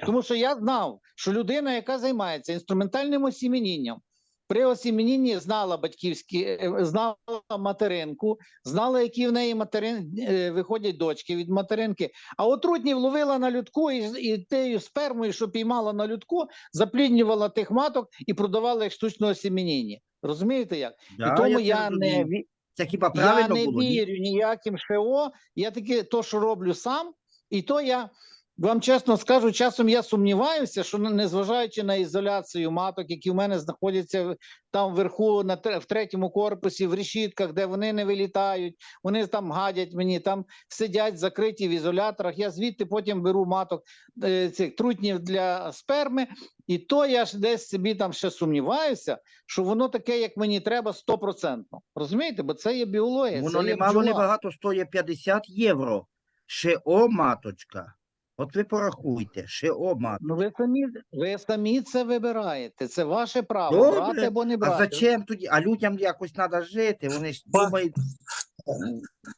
Тому що я знав, що людина, яка займається інструментальним осімінінням, при осімінінні знала батьківські, е, знала материнку, знала, які в неї материн, е, виходять дочки від материнки. А отрутнів ловила на людку і, і тією спермою, що піймала на людку, запліднювала тих маток і продавала їх штучного осімініння. Розумієте як? Да, і тому це я, не, Це хіба я не було? Вірю ніяким ШО. Я таке то, що роблю сам, і то я вам чесно скажу, часом я сумніваюся, що незважаючи на ізоляцію маток, які в мене знаходяться там вверху, на в третьому корпусі, в решітках, де вони не вилітають, вони там гадять мені, там сидять закриті в ізоляторах. Я звідти потім беру маток е, цих трутнів для сперми, і то я ж десь собі там ще сумніваюся, що воно таке, як мені треба, стопроцентно. Розумієте? Бо це є біологія. Воно це не мало не багато стоїть 50 євро. ШО маточка. От ви порахуйте, ШО маточка. Ну ви самі, ви самі це вибираєте. Це ваше право, Добре. брати або не А зачем тоді? А людям якось треба жити. Вони ж Па- думають,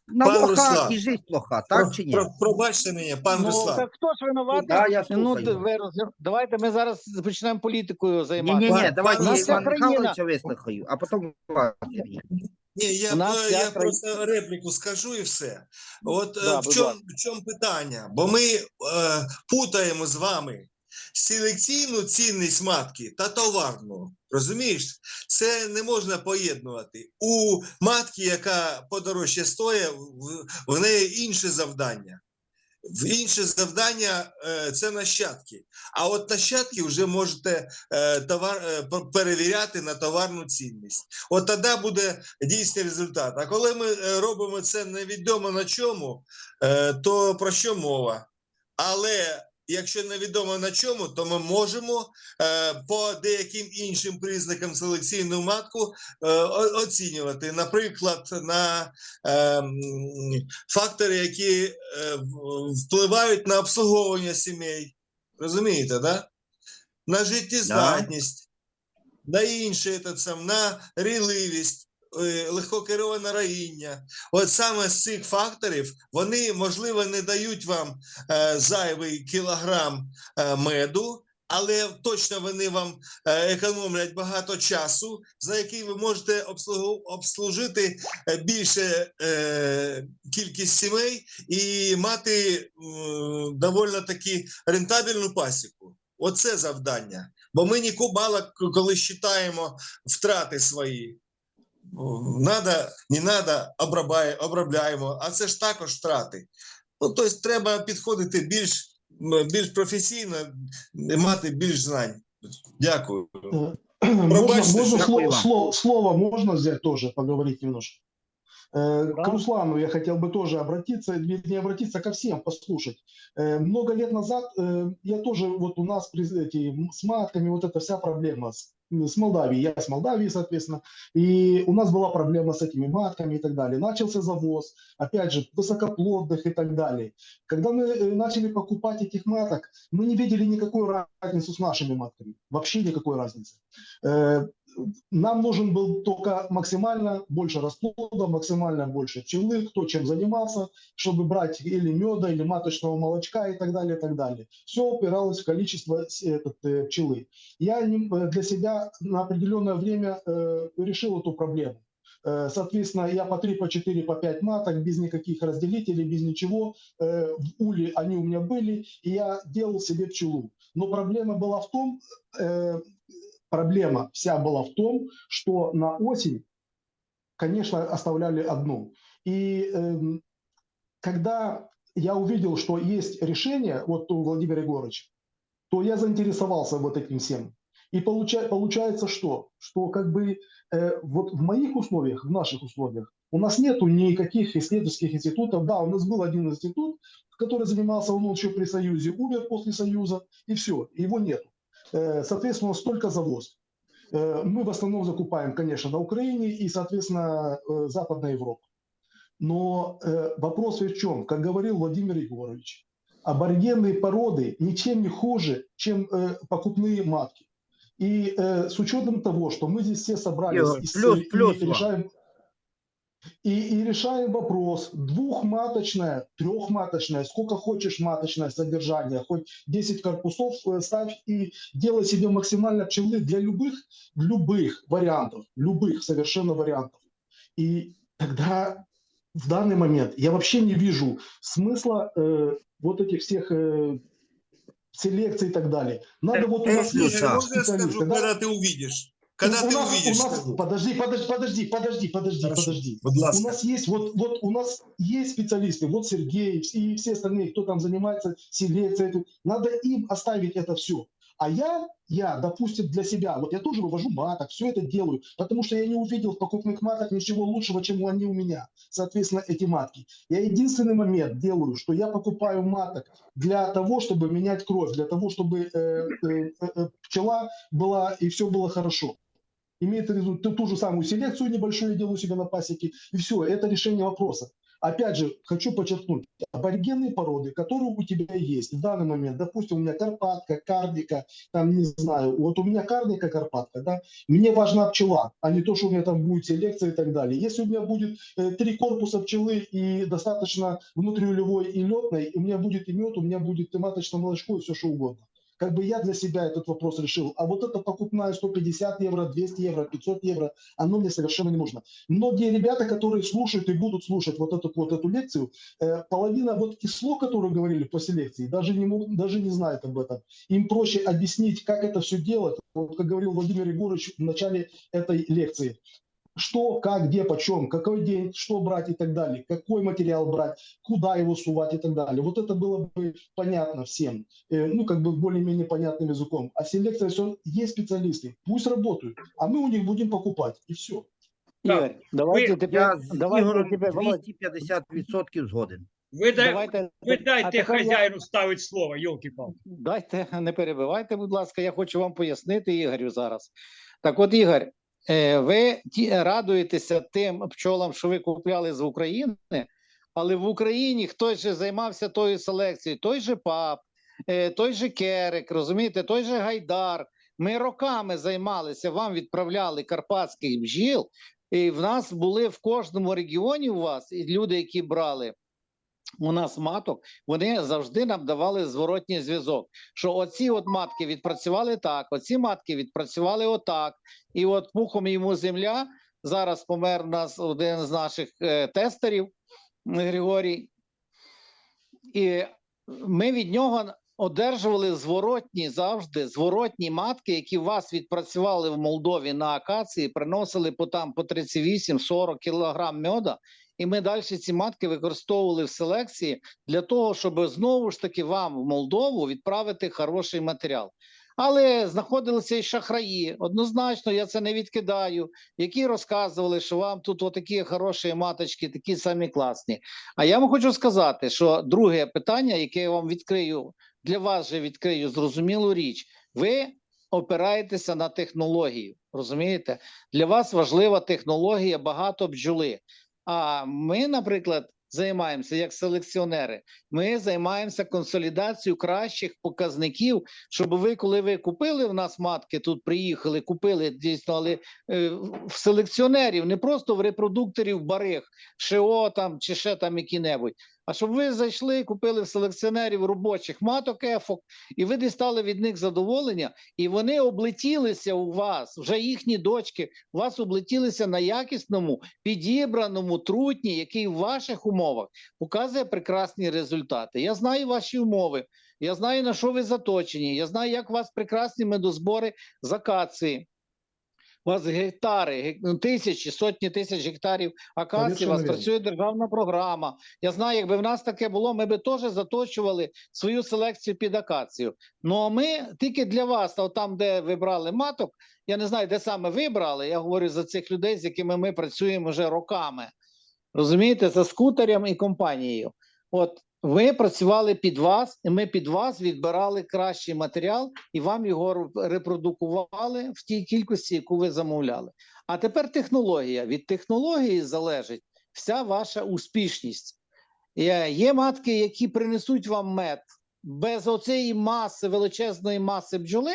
на Пан лоха Руслан, і життя плоха, так чи ні? Про, пробачте мене, пан Ну, Руслан. так хто ж винуватий? Да, я Ну, слухаю. д- ви роз- давайте ми зараз почнемо політикою Ні, займатися. ні, ні, давайте пан- я Наша Івана країна- Михайловича вислухаю, а потім вас, Сергій. Ні, я, нас я країна- просто репліку скажу і все. От е, Да, в, чому, в чому питання? Бо ми е, путаємо з вами селекційну цінність матки та товарну. Розумієш? Це не можна поєднувати. У матки, яка подорожче стоїть, в, в неї інше завдання. В інше завдання е, це нащадки. А от нащадки вже можете е, товар, е, перевіряти на товарну цінність. От тоді буде дійсний результат. А коли ми робимо це невідомо на чому, то про що мова? Але якщо невідомо на чому, то ми можемо е, по деяким іншим признакам селекційну матку е, оцінювати. Наприклад, на е, фактори, які е, впливають на обслуговування сімей. Розумієте, да? На життєздатність, на інше, на рійливість, е, легкокероване роїння. От саме з цих факторів вони, можливо, не дають вам е, зайвий кілограм е, меду, але точно вони вам економлять багато часу, за який ви можете обслужити більше кількість сімей і мати доволі таки рентабельну пасіку. Оце завдання. Бо ми ніколи мало коли считаємо втрати свої О, Надо, не надо, обробляє- обробляємо, а це ж також втрати. Ну, тобто треба підходити більш, м, більш професійно, мати більш знань. Дякую. Э, Можно, Пробачьте, можно что- слово, Какой вам? слово, слово можно взять тоже, поговорить немножко? Э, Да. К Руслану я хотел бы тоже обратиться, не обратиться ко всем, послушать. Э, Много лет назад э, я тоже, вот у нас при- эти, м, с матками вот эта вся проблема с, с Молдавией, я с Молдавии, соответственно, и у нас была проблема с этими матками и так далее. Начался завоз, опять же, высокоплодных и так далее. Когда мы э, начали покупать этих маток, мы не видели никакой разницы с нашими матками, вообще никакой разницы. Э, Нам нужен был только максимально больше расплода, максимально больше пчелы, кто чем занимался, чтобы брать или меда, или маточного молочка и так далее, и так далее. Все упиралось в количество с- этот, э, пчелы. Я э, для себя на определенное время э, решил эту проблему. Э, Соответственно, я по 3, по 4, по 5 маток, без никаких разделителей, без ничего. Э, В уле они у меня были, и я делал себе пчелу. Но проблема была в том, э, проблема вся была в том, что на осень, конечно, оставляли одну. И эм, когда я увидел, что есть решение, вот у Владимира Егоровича, то я заинтересовался вот этим всем. И получа- получается что? Что как бы э, вот в моих условиях, в наших условиях, у нас нету никаких исследовательских институтов. Да, у нас был один институт, который занимался, он еще при Союзе, умер после Союза, и все, его нету. Э, Соответственно, столько завоз. Э, Мы в основном закупаем, конечно, на Украине и, соответственно, э, Западная Европа. Но вопрос в чем? Как говорил Владимир Егорович, аборигенные породы ничем не хуже, чем покупные матки. И э, с учетом того, что мы здесь все собрались Егор, и, плюс- и плюс вам. решаем и, и решаем вопрос двухматочная, трехматочная, сколько хочешь маточное содержание, хоть 10 корпусов э, ставь и делай себе максимально пчелы для любых, любых вариантов, любых совершенно вариантов. И тогда в данный момент я вообще не вижу смысла э, вот этих всех э, селекций и так далее. Надо вот у нас а. Можно я скажу, да? когда ты увидишь? Когда у ты нас, увидишь, у нас, подожди, подожди, подожди, подожди, подожди, Хорошо. подожди. У нас есть вот, вот у нас есть специалисты, вот Сергей и все остальные, кто там занимается селекцией. Надо им оставить это все. А я, я, допустим, для себя, вот я тоже вывожу маток, все это делаю, потому что я не увидел в покупных матках ничего лучшего, чем они у меня. Соответственно, эти матки. Я единственный момент делаю, что я покупаю маток для того, чтобы менять кровь, для того, чтобы э, э, э, э, пчела была и все было хорошо имеет результат, ту, же самую селекцию небольшую я делаю себе на пасеке, и все, это решение вопроса. Опять же, хочу подчеркнуть, аборигенные породы, которые у тебя есть в данный момент, допустим, у меня карпатка, кардика, там, не знаю, вот у меня кардика, карпатка, да, мне важна пчела, а не то, что у меня там будет селекция и так далее. Если у меня будет э, три корпуса пчелы и достаточно внутриулевой и летной, у меня будет и мед, у меня будет и маточное молочко, и все что угодно. Как бы я для себя этот вопрос решил. А вот это покупная 150 евро, 200 евро, 500 евро, оно мне совершенно не нужно. Многие ребята, которые слушают и будут слушать вот эту вот эту лекцию, э, половина вот из слов, которые говорили по селекции, даже не, даже не знают об этом. Им проще объяснить, как это все делать. Вот как говорил Владимир Егорович в начале этой лекции Что, как, где, почем, какой день, что брать и так далее, какой материал брать, куда его сувать и так далее. Вот это было бы понятно всем, э, ну, как бы более-менее понятным языком. А селекция, все, есть специалисты, пусть работают, а мы у них будем покупать, и все. Игорь, давайте теперь, Я з давайте Ігорем теперь, Володь, 250% згоден. Ви, дай, Давайте, ви а дайте тепер я- хазяїну ставити слово, йолки-палки. Дайте, не перебивайте, будь ласка, я хочу вам пояснити Ігорю зараз. Так от, Ігор, е, ви радуєтеся тим пчолам, що ви купляли з України, але в Україні хтось же займався тою селекцією, той же ПАП, е, той же Керек, розумієте, той же Гайдар. Ми роками займалися, вам відправляли карпатських бджіл, і в нас були в кожному регіоні у вас люди, які брали у нас маток, вони завжди нам давали зворотній зв'язок. Що оці от матки відпрацювали так, оці матки відпрацювали отак. І от пухом йому земля. Зараз помер нас один з наших е, тестерів Григорій. І ми від нього одержували зворотні завжди зворотні матки, які вас відпрацювали в Молдові на акації, приносили по там по 38-40 кілограм меда. І ми далі ці матки використовували в селекції для того, щоб знову ж таки вам в Молдову відправити хороший матеріал. Але знаходилися і шахраї. Однозначно, я це не відкидаю, які розказували, що вам тут отакі хороші маточки, такі самі класні. А я вам хочу сказати, що друге питання, яке я вам відкрию, для вас же відкрию зрозумілу річ. Ви опираєтеся на технологію. Розумієте? Для вас важлива технологія багато бджоли. А ми, наприклад, займаємося як селекціонери. Ми займаємося консолідацією кращих показників, щоб ви, коли ви купили в нас матки, тут приїхали, купили дійсно, але е, в селекціонерів, не просто в репродукторів барих, ШО там чи ще там які-небудь. А щоб ви зайшли, купили в селекціонерів робочих маток ефок, і ви дістали від них задоволення, і вони облетілися у вас, вже їхні дочки, у вас облетілися на якісному, підібраному трутні, який в ваших умовах показує прекрасні результати. Я знаю ваші умови, я знаю, на що ви заточені, я знаю, як у вас прекрасні медозбори з акації. У вас гектари, гек- ну, тисячі, сотні тисяч гектарів акації, у вас працює державна програма. Я знаю, якби в нас таке було, ми би теж заточували свою селекцію під акацію. Ну а ми тільки для вас, а там, де ви брали маток, я не знаю, де саме ви брали. Я говорю за цих людей, з якими ми працюємо вже роками. Розумієте, за скутером і компанією. От ви працювали під вас, і ми під вас відбирали кращий матеріал і вам його репродукували в тій кількості, яку ви замовляли. А тепер технологія. Від технології залежить вся ваша успішність. Є, матки, які принесуть вам мед без оцієї маси, величезної маси бджоли.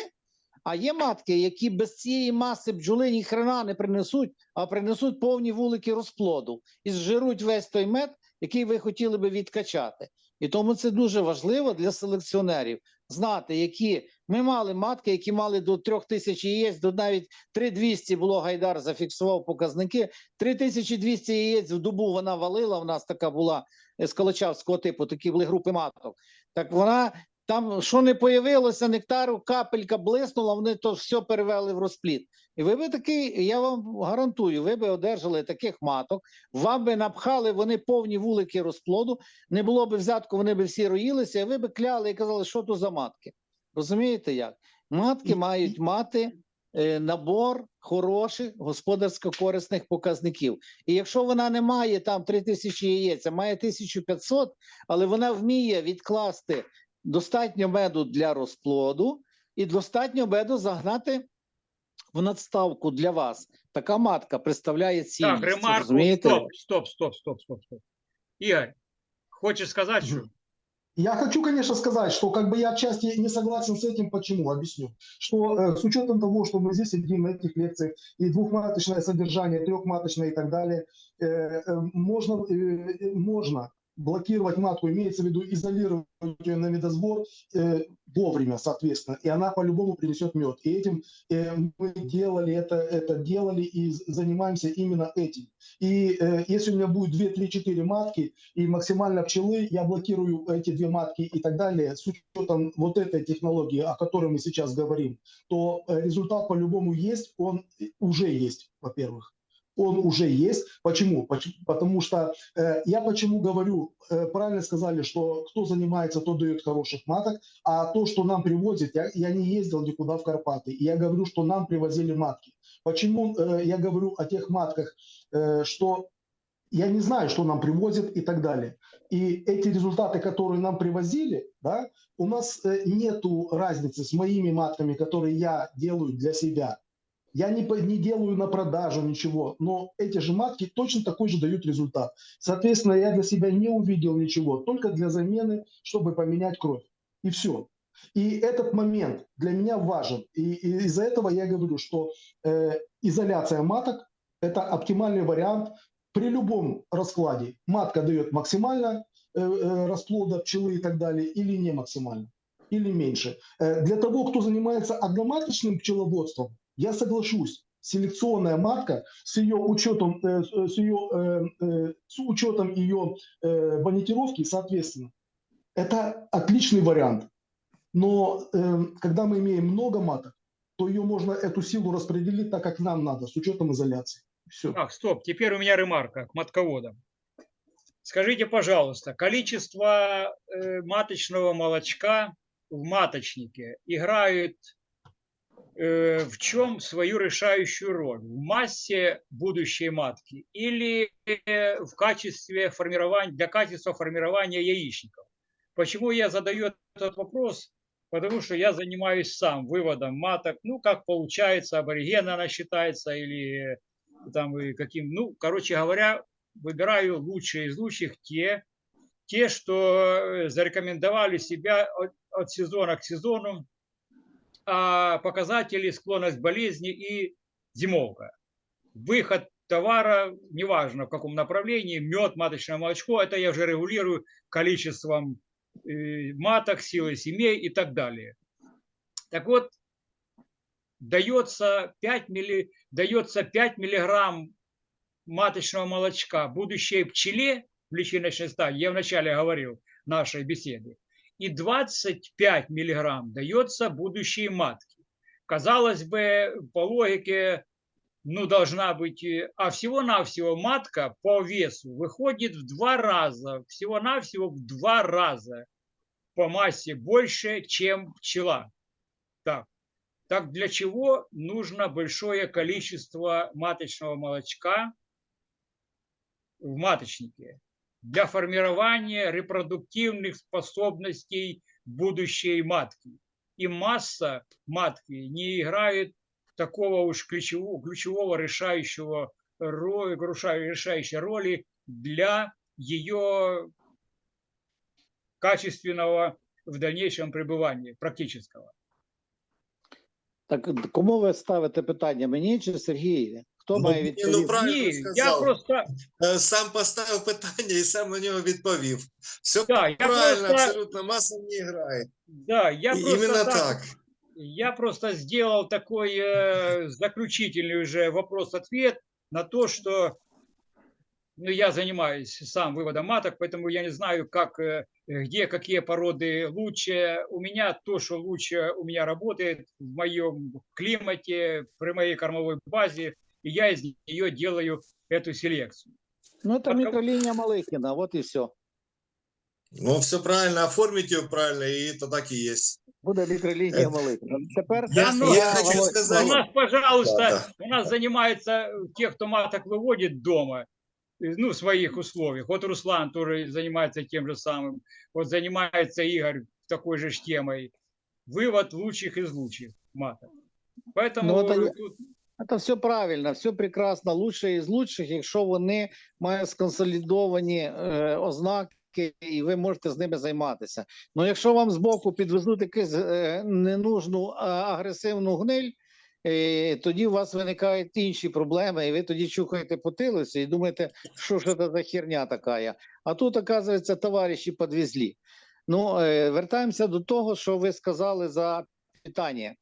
А є матки, які без цієї маси бджоли ні не принесуть, а принесуть повні вулики розплоду і зжируть весь той мед, який ви хотіли би відкачати. І тому це дуже важливо для селекціонерів знати, які ми мали матки, які мали до трьох тисяч яєць, до навіть 3200 було Гайдар зафіксував показники. 3200 яєць в добу вона валила. У нас така була з Калачавського типу, такі були групи маток. Так вона там, що не появилося, нектару, капелька блиснула, вони то все перевели в розплід. І ви би такий, я вам гарантую, ви би одержали таких маток, вам би напхали вони повні вулики розплоду, не було б взятку, вони би всі роїлися, і ви би кляли і казали, що то за матки. Розумієте як? Матки мають мати е, набор хороших господарсько-корисних показників. І якщо вона не має там 3000 яєць, а має 1500, але вона вміє відкласти достатньо меду для розплоду і достатньо меду загнати в надставку для вас. Така матка представляє цінність. Так, ремарку, розумієте? стоп, стоп, стоп, стоп, стоп, стоп. Игорь, хочешь сказать, что? Я хочу, конечно, сказать, что как бы я отчасти не согласен с этим. Почему? Объясню. Что э, с учетом того, что мы здесь сидим на этих лекциях, и двухматочное содержание, трехматочное и так далее, э, э, можно, э, можно блокировать матку, имеется в виду изолировать ее на медосбор э, вовремя, соответственно, и она по-любому принесет мед. И этим э, мы делали это, это делали и занимаемся именно этим. И э, если у меня будет 2, 3, 4 матки, и максимально пчелы, я блокирую эти две матки и так далее, с учетом вот этой технологии, о которой мы сейчас говорим, то э, результат по-любому есть, он уже есть, во-первых. Он уже есть. Почему? Поч- Потому что э, я почему говорю, э, правильно сказали, что кто занимается, тот дает хороших маток, а то, что нам привозят, я, я не ездил никуда в Карпаты, и я говорю, что нам привозили матки. Почему э, я говорю о тех матках, э, что я не знаю, что нам привозят и так далее. И эти результаты, которые нам привозили, да, у нас э, нету разницы с моими матками, которые я делаю для себя. Я не, не делаю на продажу ничего, но эти же матки точно такой же дают результат. Соответственно, я для себя не увидел ничего, только для замены, чтобы поменять кровь. И все. И этот момент для меня важен. И, и из-за этого я говорю, что э, изоляция маток – это оптимальный вариант при любом раскладе. Матка дает максимально э, э, расплода пчелы и так далее, или не максимально, или меньше. Э, для того, кто занимается одноматочным пчеловодством, я соглашусь, селекционная матка с ее учетом, э, с ее, э, э, с учетом ее э, бонитировки, соответственно, это отличный вариант. Но э, когда мы имеем много маток, то ее можно эту силу распределить так, как нам надо, с учетом изоляции. Все. Так, стоп, теперь у меня ремарка к матководам. Скажите, пожалуйста, количество э, маточного молочка в маточнике играет э, в чем свою решающую роль? В массе будущей матки или э, в качестве формирования, для качества формирования яичников? Почему я задаю этот вопрос? Потому что я занимаюсь сам выводом маток, ну, как получается, аборигена она считается, или там и каким, ну, короче говоря, выбираю лучшие из лучших те, те, что э, зарекомендовали себя от, от сезона к сезону, а показатели склонность болезни и зимовка. Выход товара, неважно в каком направлении, мед, маточное молочко, это я уже регулирую количеством э, маток, силой семей и так далее. Так вот, дается 5, милли, дается 5 миллиграмм маточного молочка будущей пчеле в личиночной стадии, я вначале говорил нашей беседы, и 25 миллиграмм дается будущей матке. Казалось бы, по логике, ну, должна быть, э, а всего-навсего матка по весу выходит в два раза, всего-навсего в два раза по массе больше, чем пчела. Так, так для чего нужно большое количество маточного молочка в маточнике? Для формирования репродуктивных способностей будущей матки. И масса матки не играет такого уж ключевого, ключевого решающего роли, решающей роли для ее качественного в дальнейшем пребывания, практического. Так кому ви ставите питання? Мені чи Сергієві? Хто Ну, має ні, відповісти? ну, правильно Ні, я сказав. просто Е, Сам поставив питання і сам на нього відповів. Все Да, я правильно, просто- абсолютно маса не грає. да, я І- просто Іменно так, так. я просто сделал такой э, заключительный уже вопрос-ответ на то, что ну, я занимаюсь сам выводом маток, поэтому я не знаю, как, э, где какие породы лучше. У меня то, что лучше у меня работает в моем климате, при моей кормовой базе, и я из нее делаю эту селекцию. Ну, це От кому- мікролінія Малихіна, от і все. Ну, все правильно, оформите ее правильно, и это так и есть. Буде мікролінія Малихіна. Тепер Я, ну, я а, хочу Володь, У сказать, нас, пожалуйста, Да, у нас занимаются те, кто маток выводит дома, э, ну, в своих условиях. Вот Руслан тоже занимается тем же самым. Вот занимается Игорь такой же ж темой. Вывод лучших из лучших маток. Поэтому Ну, это я- тут Це все правильно, все прекрасно. Лучше із лучших, якщо вони мають сконсолідовані е, ознаки, і ви можете з ними займатися. Ну, якщо вам збоку підвезуть якусь е, ненужну агресивну гниль, е, тоді у вас виникають інші проблеми, і ви тоді чухаєте по тилусі і думаєте, що ж це за херня така. А тут, оказується, товариші підвезли. Ну, вертаємося до того, що ви сказали за питання.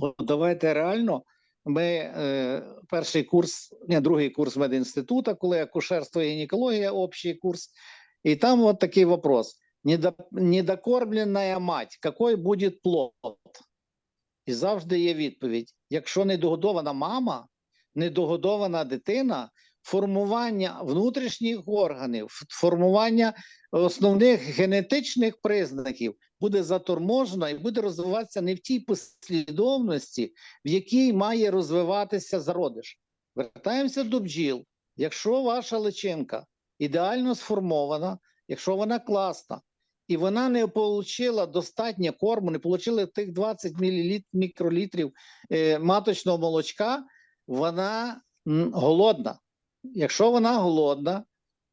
От давайте реально ми е, перший курс, ні, другий курс медінституту, коли акушерство і гінекологія, общий курс. І там от такий вопрос. Недо, недокормленная мать, який буде плод? І завжди є відповідь: якщо недогодована мама, недогодована дитина, формування внутрішніх органів, формування основних генетичних признаків буде заторможено і буде розвиватися не в тій послідовності, в якій має розвиватися зародиш. Вертаємося до бджіл. Якщо ваша личинка ідеально сформована, якщо вона класна, і вона не отримала достатньо корму, не отримала тих 20 мл, мікролітрів е, маточного молочка, вона голодна. Якщо вона голодна,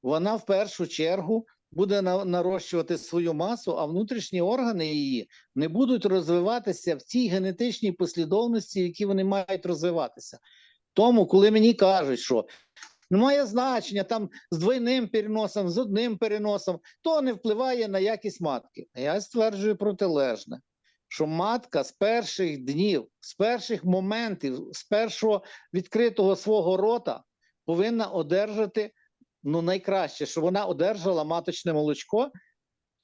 вона в першу чергу буде нарощувати свою масу, а внутрішні органи її не будуть розвиватися в тій генетичній послідовності, в якій вони мають розвиватися. Тому, коли мені кажуть, що немає значення там з двойним переносом, з одним переносом, то не впливає на якість матки. Я стверджую протилежне, що матка з перших днів, з перших моментів, з першого відкритого свого рота повинна одержати ну, найкраще, щоб вона одержала маточне молочко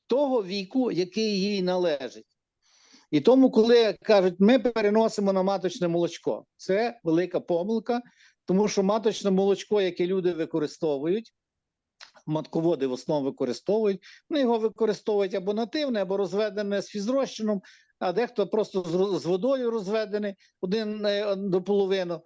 того віку, який їй належить. І тому, коли кажуть, ми переносимо на маточне молочко, це велика помилка, тому що маточне молочко, яке люди використовують, матководи в основному використовують, вони його використовують або нативне, або розведене з фізрозчином, а дехто просто з, водою розведений один е, до половини.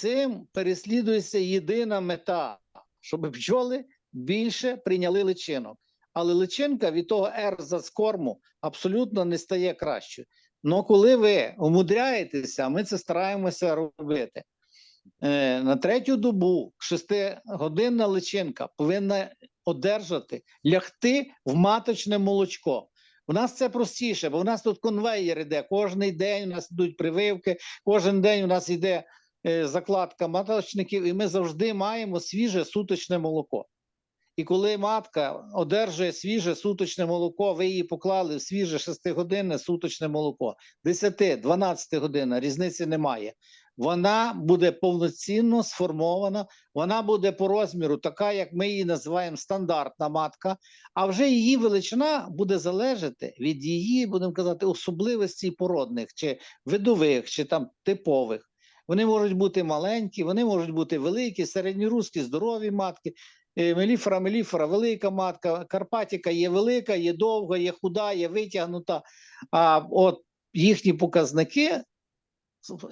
Цим переслідується єдина мета, щоб бджоли більше прийняли личинок. Але личинка від того ерза з корму абсолютно не стає кращою. Ну коли ви умудряєтеся, ми це стараємося робити. Е, на третю добу шестигодинна личинка повинна одержати, лягти в маточне молочко. У нас це простіше, бо у нас тут конвейер іде. Кожен день у нас йдуть прививки, кожен день у нас йде закладка маточників, і ми завжди маємо свіже суточне молоко. І коли матка одержує свіже суточне молоко, ви її поклали в свіже 6-годинне суточне молоко, 10-12 година, різниці немає. Вона буде повноцінно сформована, вона буде по розміру така, як ми її називаємо стандартна матка, а вже її величина буде залежати від її, будемо казати, особливостей породних, чи видових, чи там типових. Вони можуть бути маленькі, вони можуть бути великі, середньоруські, здорові матки. Е, Меліфора, меліфора, велика матка, Карпатіка є велика, є довга, є худа, є витягнута. А от їхні показники,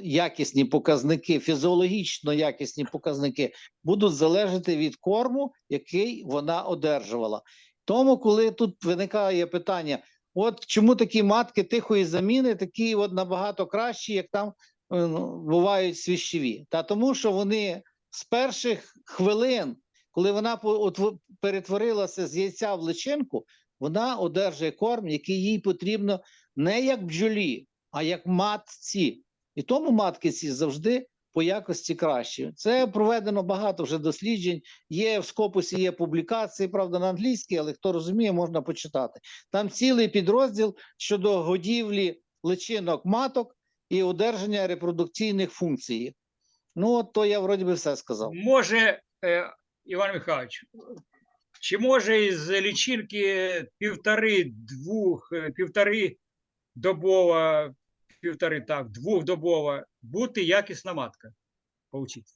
якісні показники, фізіологічно якісні показники, будуть залежати від корму, який вона одержувала. Тому, коли тут виникає питання: от чому такі матки тихої заміни, такі от набагато кращі, як там бувають свіщеві? Та тому, що вони з перших хвилин коли вона перетворилася з яйця в личинку, вона одержує корм, який їй потрібно не як бджолі, а як матці. І тому матки ці завжди по якості кращі. Це проведено багато вже досліджень. Є в скопусі, є публікації, правда, на англійській, але хто розуміє, можна почитати. Там цілий підрозділ щодо годівлі личинок маток і одержання репродукційних функцій. Ну, от то я вроді би все сказав. Може, е, Іван Михайлович, чи може із лічинки півтори-двох, е, півтори добова, півтори так, двохдобова бути якісна матка? Получиться.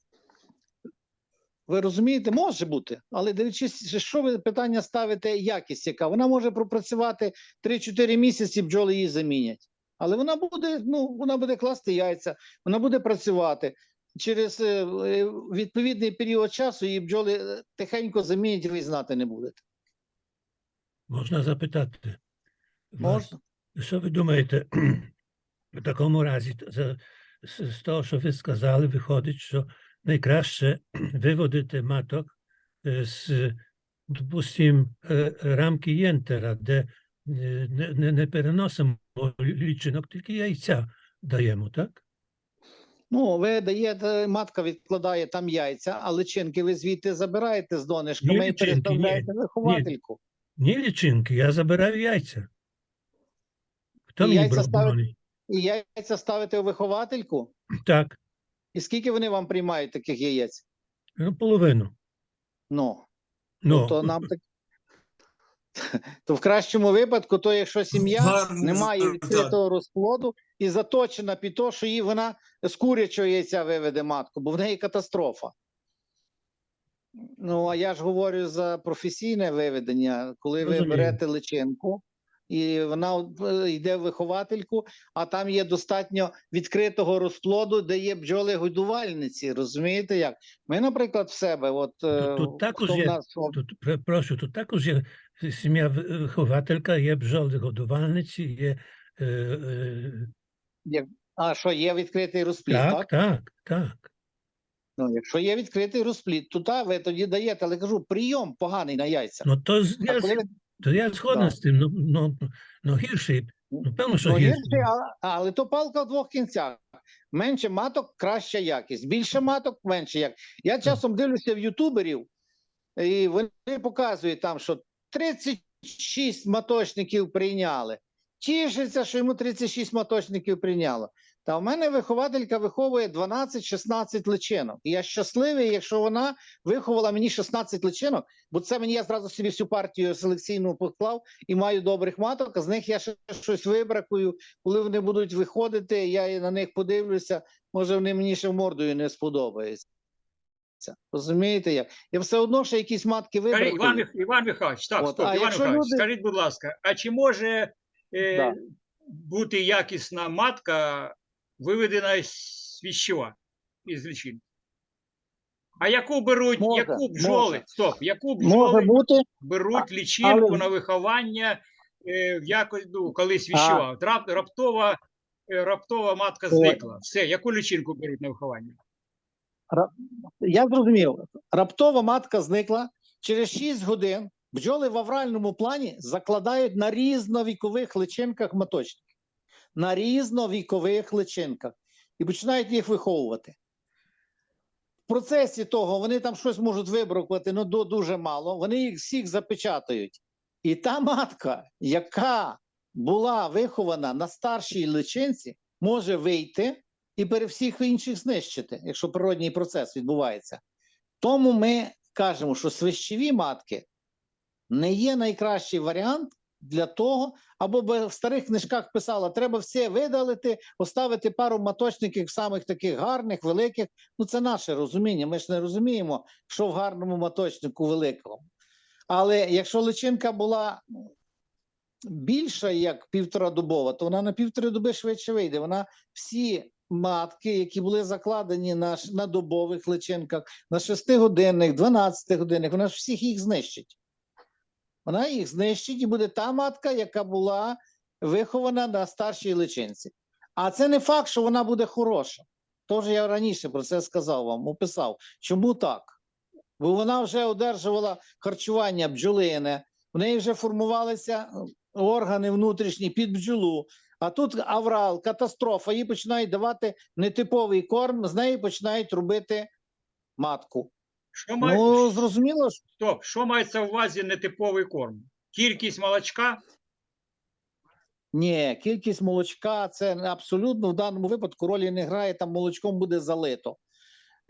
Ви розумієте, може бути, але дивлячись, що ви питання ставите, якість яка. Вона може пропрацювати 3-4 місяці, бджоли її замінять. Але вона буде, ну, вона буде класти яйця, вона буде працювати. Через е, е, відповідний період часу її бджоли е, тихенько замінять, ви знати не будете. Можна запитати? вас, Що ви думаєте в такому разі? З, з того, що ви сказали, виходить, що найкраще виводити маток з, допустим, рамки єнтера, де не, не, не переносимо лічинок, тільки яйця даємо, так? Ну, ви даєте, матка відкладає там яйця, а личинки ви звідти забираєте з донишками і ні. переставляєте в виховательку. Ні лічинки, я забираю яйця. Хто І мені яйця бронить? І яйця ставите у виховательку. Так, І скільки вони вам приймають таких яєць? ну, половину. Ну, Ну, то нам так. То в кращому випадку, то якщо сім'я не має відкритого розплоду і заточена під те, що її вона з курячого яйця виведе матку, бо в неї катастрофа. Ну, а я ж говорю за професійне виведення, коли ви берете личинку, і вона йде в виховательку, а там є достатньо відкритого розплоду, де є бджоли-годувальниці. Розумієте як? Ми, наприклад, в себе, от е, тут також є- нас Тут, прошу, тут також є сім'я вихователька, є бджоли годувальниці, є е, е, а що є відкритий розплід, так? так, так, так. Ну, якщо є відкритий розплід, то та ви тоді даєте, але кажу, прийом поганий на яйця. Ну то я, коли то я згоден з тим, ну, ну, ну гірший, ну певно, що Ну, гірший. гірший, але, але то палка в двох кінцях. Менше маток, краща якість. Більше маток, менше як. Я часом дивлюся в ютуберів, і вони показують там, що 36 маточників прийняли. Тішиться, що йому 36 маточників прийняло. Та в мене вихователька виховує 12-16 личинок. І я щасливий, якщо вона виховала мені 16 личинок, бо це мені я зразу собі всю партію селекційну поклав і маю добрих маток, а з них я ще щось вибракую. Коли вони будуть виходити, я на них подивлюся, може вони мені ще мордою не сподобаються. Розумієте як? Я все одно ще якісь матки вибракую. Іван, Іван Михайлович, так, От, стоп, Іван Михайлович, люди- скажіть, будь ласка, а чи може е, Да. бути якісна матка виведена з свіщова із личин? А яку беруть, Може, яку бджоли, може. стоп, яку бджоли бути, беруть лічинку але- на виховання е, в якось, ну, коли свіщова? От Рап, раптова, е, раптова матка зникла. Все, яку лічинку беруть на виховання? я зрозумів, раптово матка зникла. Через 6 годин бджоли в авральному плані закладають на різновікових личинках маточник. На різновікових личинках. І починають їх виховувати. В процесі того вони там щось можуть вибракувати, ну дуже мало. Вони їх всіх запечатають. І та матка, яка була вихована на старшій личинці, може вийти і пере всіх інших знищити, якщо природній процес відбувається. Тому ми кажемо, що свищеві матки не є найкращий варіант для того, або в старих книжках писала, треба все видалити, поставити пару маточників самих таких гарних, великих. Ну, це наше розуміння. Ми ж не розуміємо, що в гарному маточнику великому. Але якщо личинка була більша, як півтора добова, то вона на півтори доби швидше вийде. Вона всі матки, які були закладені на, на добових личинках, на 6-годинних, 12-годинних, вона ж всіх їх знищить. Вона їх знищить і буде та матка, яка була вихована на старшій личинці. А це не факт, що вона буде хороша. Тож я раніше про це сказав вам, описав. Чому так? Бо вона вже одержувала харчування бджолине, в неї вже формувалися е, органи внутрішні під бджолу. А тут аврал, катастрофа, їй починають давати нетиповий корм, з неї починають робити матку. Що має, Ну, зрозуміло, стоп, що мається в увазі нетиповий корм? Кількість молочка? ні, кількість молочка це абсолютно в даному випадку ролі не грає, там молочком буде залито.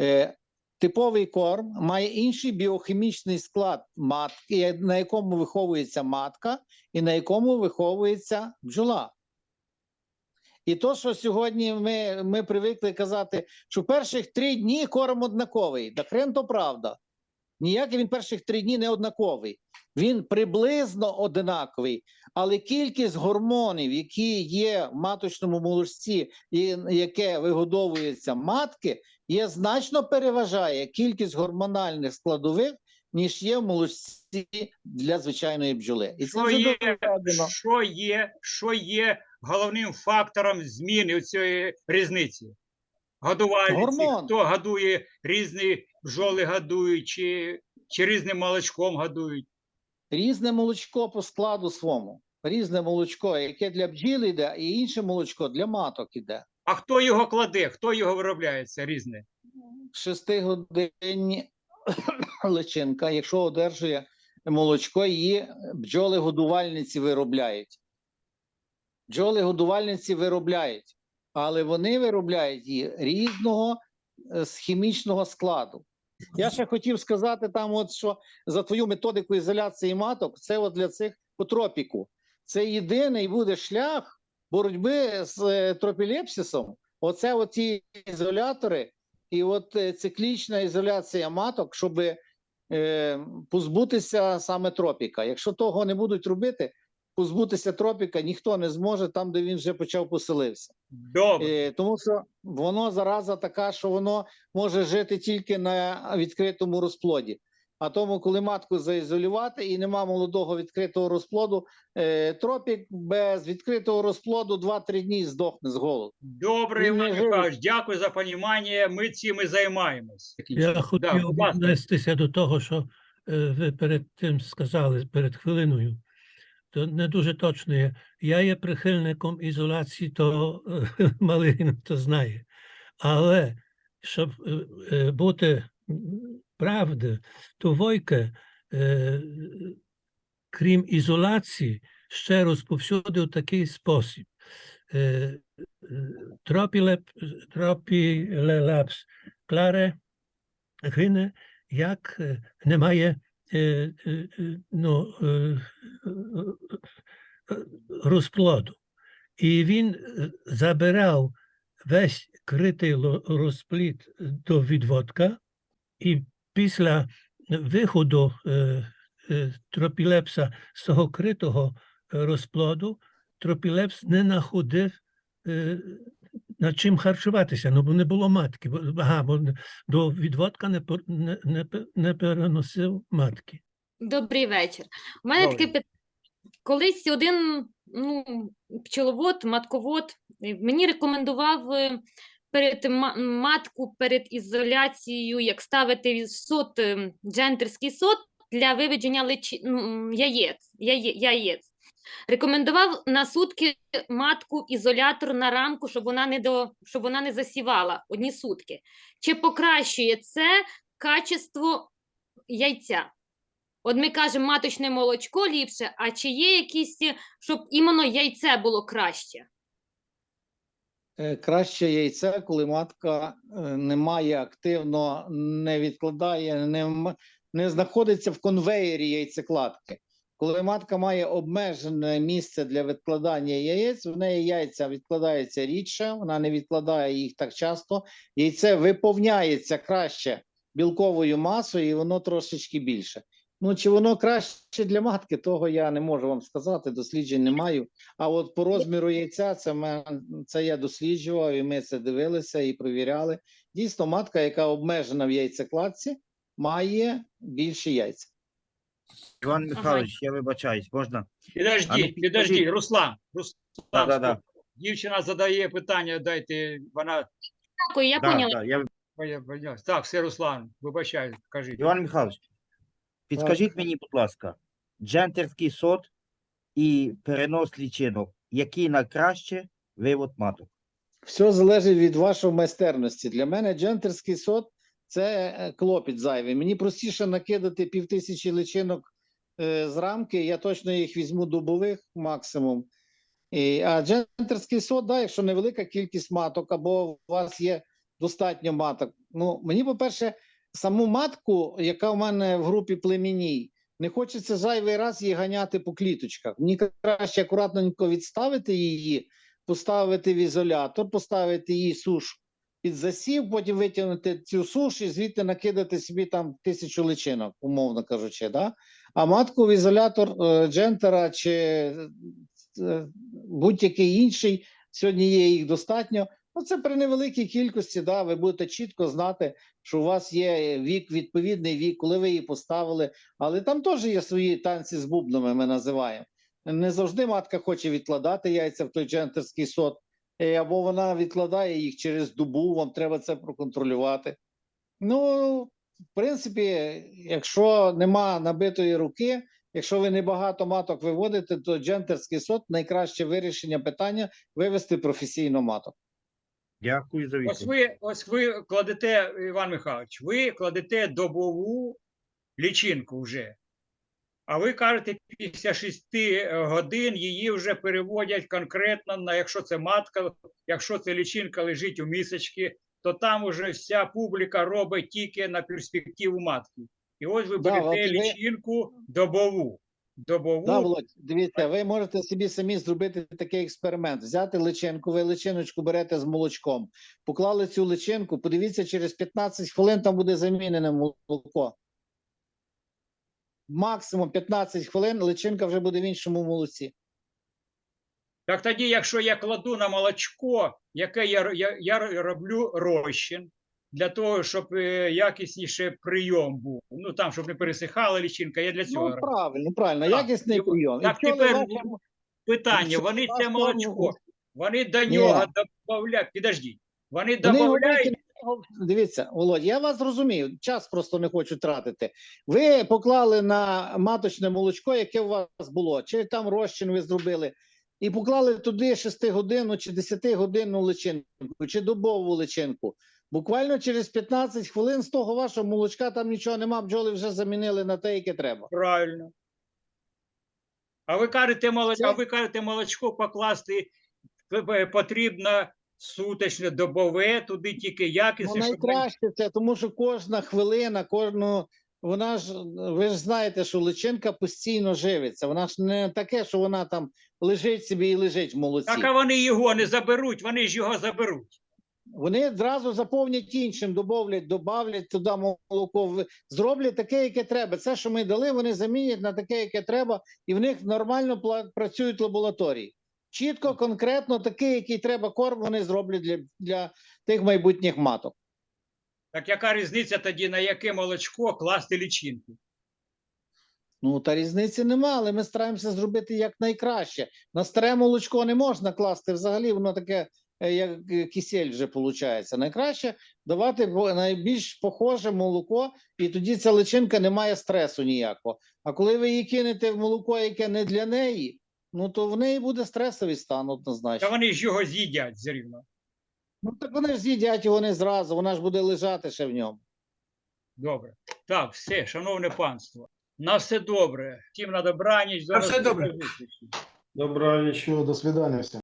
Е, типовий корм має інший біохімічний склад матки, на якому виховується матка і на якому виховується бджола. І то, що сьогодні ми, ми привикли казати, що перших три дні корм однаковий. Да хрен то правда. Ніякий він перших три дні не однаковий. Він приблизно однаковий, але кількість гормонів, які є в маточному молочці, і яке вигодовується матки, є значно переважає кількість гормональних складових, ніж є в молочці для звичайної бджоли. І це Що є, що є, що є головним фактором зміни цієї різниці? Годувальниці, Гормон. хто годує різні бджоли годують, чи, чи різним молочком годують. Різне молочко по складу своєму. Різне молочко, яке для бджіл іде, і інше молочко для маток іде. А хто його кладе, хто його виробляє, це різне? Шестигодинні личинка, якщо одержує молочко, її бджоли-годувальниці виробляють. Бджоли-годувальниці виробляють, але вони виробляють її різного е, з хімічного складу. Я ще хотів сказати там, от що за твою методику ізоляції маток, це от для цих по тропіку. Це єдиний буде шлях боротьби з е, тропілепсисом. Оце от ті ізолятори, і от е, циклічна ізоляція маток, щоб е, позбутися саме тропіка. Якщо того не будуть робити, позбутися тропіка ніхто не зможе там, де він вже почав поселився. Добре. Тому що воно зараза така, що воно може жити тільки на відкритому розплоді. А тому, коли матку заізолювати і нема молодого відкритого розплоду, е, тропік без відкритого розплоду 2-3 дні здохне з голоду. Добре, Іван. Михайлович, дякую за розуміння. Ми цим і займаємось. Я хотів віднестися до того, що е, ви перед тим сказали, перед хвилиною. То не дуже точно є. Я є прихильником ізоляції, то е, Малинин то знає. Але щоб е, е, бути м, правди, то Войке, е, крім ізоляції, ще розповсюдив такий спосіб. Е, е, Тропілеп, тропілелепс кларе гине, як е, немає е, е, е, ну, е, е, е. І він забирав весь критий розплід до відводка, і після виходу тропілепса з того критого розплоду, тропілепс не знаходив над чим харчуватися, ну бо не було матки, бо, ага, бо до відводка не, не, не, не переносив матки. Добрий вечір. У мене таке питання. Колись один ну, пчеловод, матковод е, мені рекомендував е, перед матку перед ізоляцією, як ставити сот, е, джентерський сот для виведення личі... ну, яєць, яє... яєць. Рекомендував на сутки матку ізолятор на рамку, щоб вона не до щоб вона не засівала одні сутки. Чи покращує це качество яйця? От ми кажемо, маточне молочко ліпше, а чи є якісь, щоб іменно яйце було краще? Е, Краще яйце, коли матка е, не має активно, не відкладає, не, не знаходиться в конвеєрі яйцекладки. Коли матка має обмежене місце для відкладання яєць, в неї яйця відкладаються рідше, вона не відкладає їх так часто. Яйце виповняється краще білковою масою, і воно трошечки більше. Ну, чи воно краще для матки, того я не можу вам сказати, досліджень не маю. А от по розміру яйця це, мен- це я досліджував, і ми це дивилися і перевіряли. Дійсно, матка, яка обмежена в яйцекладці, має більші яйця. Іван Ага. Михайлович, я вибачаюсь, можна? Підожди, А ну, підожди. Руслан. Руслан, Да-да-да. Дівчина задає питання, дайте, вона Дякую, я Да, поняла. да, я... Так, все, Руслан, вибачаю, кажіть. Іван Михайлович, підскажіть мені, будь ласка, джентерський сот і перенос лічинок, який на краще вивод маток? Все залежить від вашої майстерності. Для мене джентерський сот це е, клопіт зайвий. Мені простіше накидати півтисячі личинок е, з рамки. Я точно їх візьму добових максимум. І, а джентерський сот, да, якщо невелика кількість маток, або у вас є достатньо маток. Ну, мені, по-перше, саму матку, яка в мене в групі племінній, не хочеться зайвий раз її ганяти по кліточках. Мені краще акуратненько відставити її, поставити в ізолятор, поставити її суш під засів, потім витягнути цю суш і звідти накидати собі там тисячу личинок, умовно кажучи. Да? А матку в ізолятор е, джентера чи е, е, будь-який інший, сьогодні є їх достатньо. Ну, це при невеликій кількості, да, ви будете чітко знати, що у вас є вік, відповідний вік, коли ви її поставили. Але там теж є свої танці з бубнами, ми називаємо. Не завжди матка хоче відкладати яйця в той джентерський сот, або вона відкладає їх через добу, вам треба це проконтролювати. Ну, в принципі, якщо нема набитої руки, якщо ви не багато маток виводите, то джентерський сот найкраще вирішення питання вивести професійно маток. Дякую за Ось ви, ось ви кладете, Іван Михайлович, ви кладете добову лічинку вже. А ви кажете, після 6 годин її вже переводять конкретно на, якщо це матка, якщо це лічинка лежить у місочці, то там уже вся публіка робить тільки на перспективу матки. І ось ви Да, берете ви- лічинку добову. Добову. Да, Володь, дивіться, ви можете собі самі зробити такий експеримент. Взяти личинку, ви личиночку берете з молочком, поклали цю личинку, подивіться, через 15 хвилин там буде замінене молоко. Максимум 15 хвилин личинка вже буде в іншому молоці. Так тоді, якщо я кладу на молочко, яке я, я, я роблю розчин для того, щоб е, якісніше прийом був. Ну там, щоб не пересихала лічинка, я для цього Ну, роблю. правильно, правильно, Так, якісний і- прийом. так тепер ваші- Питання: вони це молочко, вони до нього додають, підождіть, вони Вони додають, дивіться, Володь, я вас розумію, час просто не хочу тратити. Ви поклали на маточне молочко, яке у вас було, чи там розчин ви зробили, і поклали туди 6 годинну чи 10 годинну личинку, чи добову личинку. Буквально через 15 хвилин з того вашого молочка там нічого нема, бджоли вже замінили на те, яке треба. правильно. А ви кажете, молочко, Це- а ви кажете, молочко покласти е, потрібно суточне, добове, туди тільки Ну, якісне, найкраще це, тому що кожна хвилина, кожну. Вона ж, ви ж знаєте, що личинка постійно живиться. Вона ж не таке, що вона там лежить собі і лежить в молоці. Так, а вони його не заберуть, вони ж його заберуть. Вони одразу заповнять іншим, добавлять, добавлять туди молоко, зроблять таке, яке треба. Це, що ми дали, вони замінять на таке, яке треба, і в них нормально працюють лабораторії. Чітко, конкретно такий, який треба корм, вони зроблять для, для тих майбутніх маток. Так яка різниця тоді, на яке молочко класти лічинку? Ну, та різниці нема, але ми стараємося зробити як найкраще. На старе молочко не можна класти взагалі, воно таке, е, як е, кисель вже виходить. Найкраще давати найбільш похоже молоко, і тоді ця личинка не має стресу ніякого. А коли ви її кинете в молоко, яке не для неї, ну то в неї буде стресовий стан Та вони ж його з'їдять все рівно. Ну так вони ж з'їдять його не зразу, вона ж буде лежати ще в ньому. Добре. Так, все, шановне панство. На все добре. Всім на добраніч. До На все добре. Добраніч. Доброго. До свидання всем.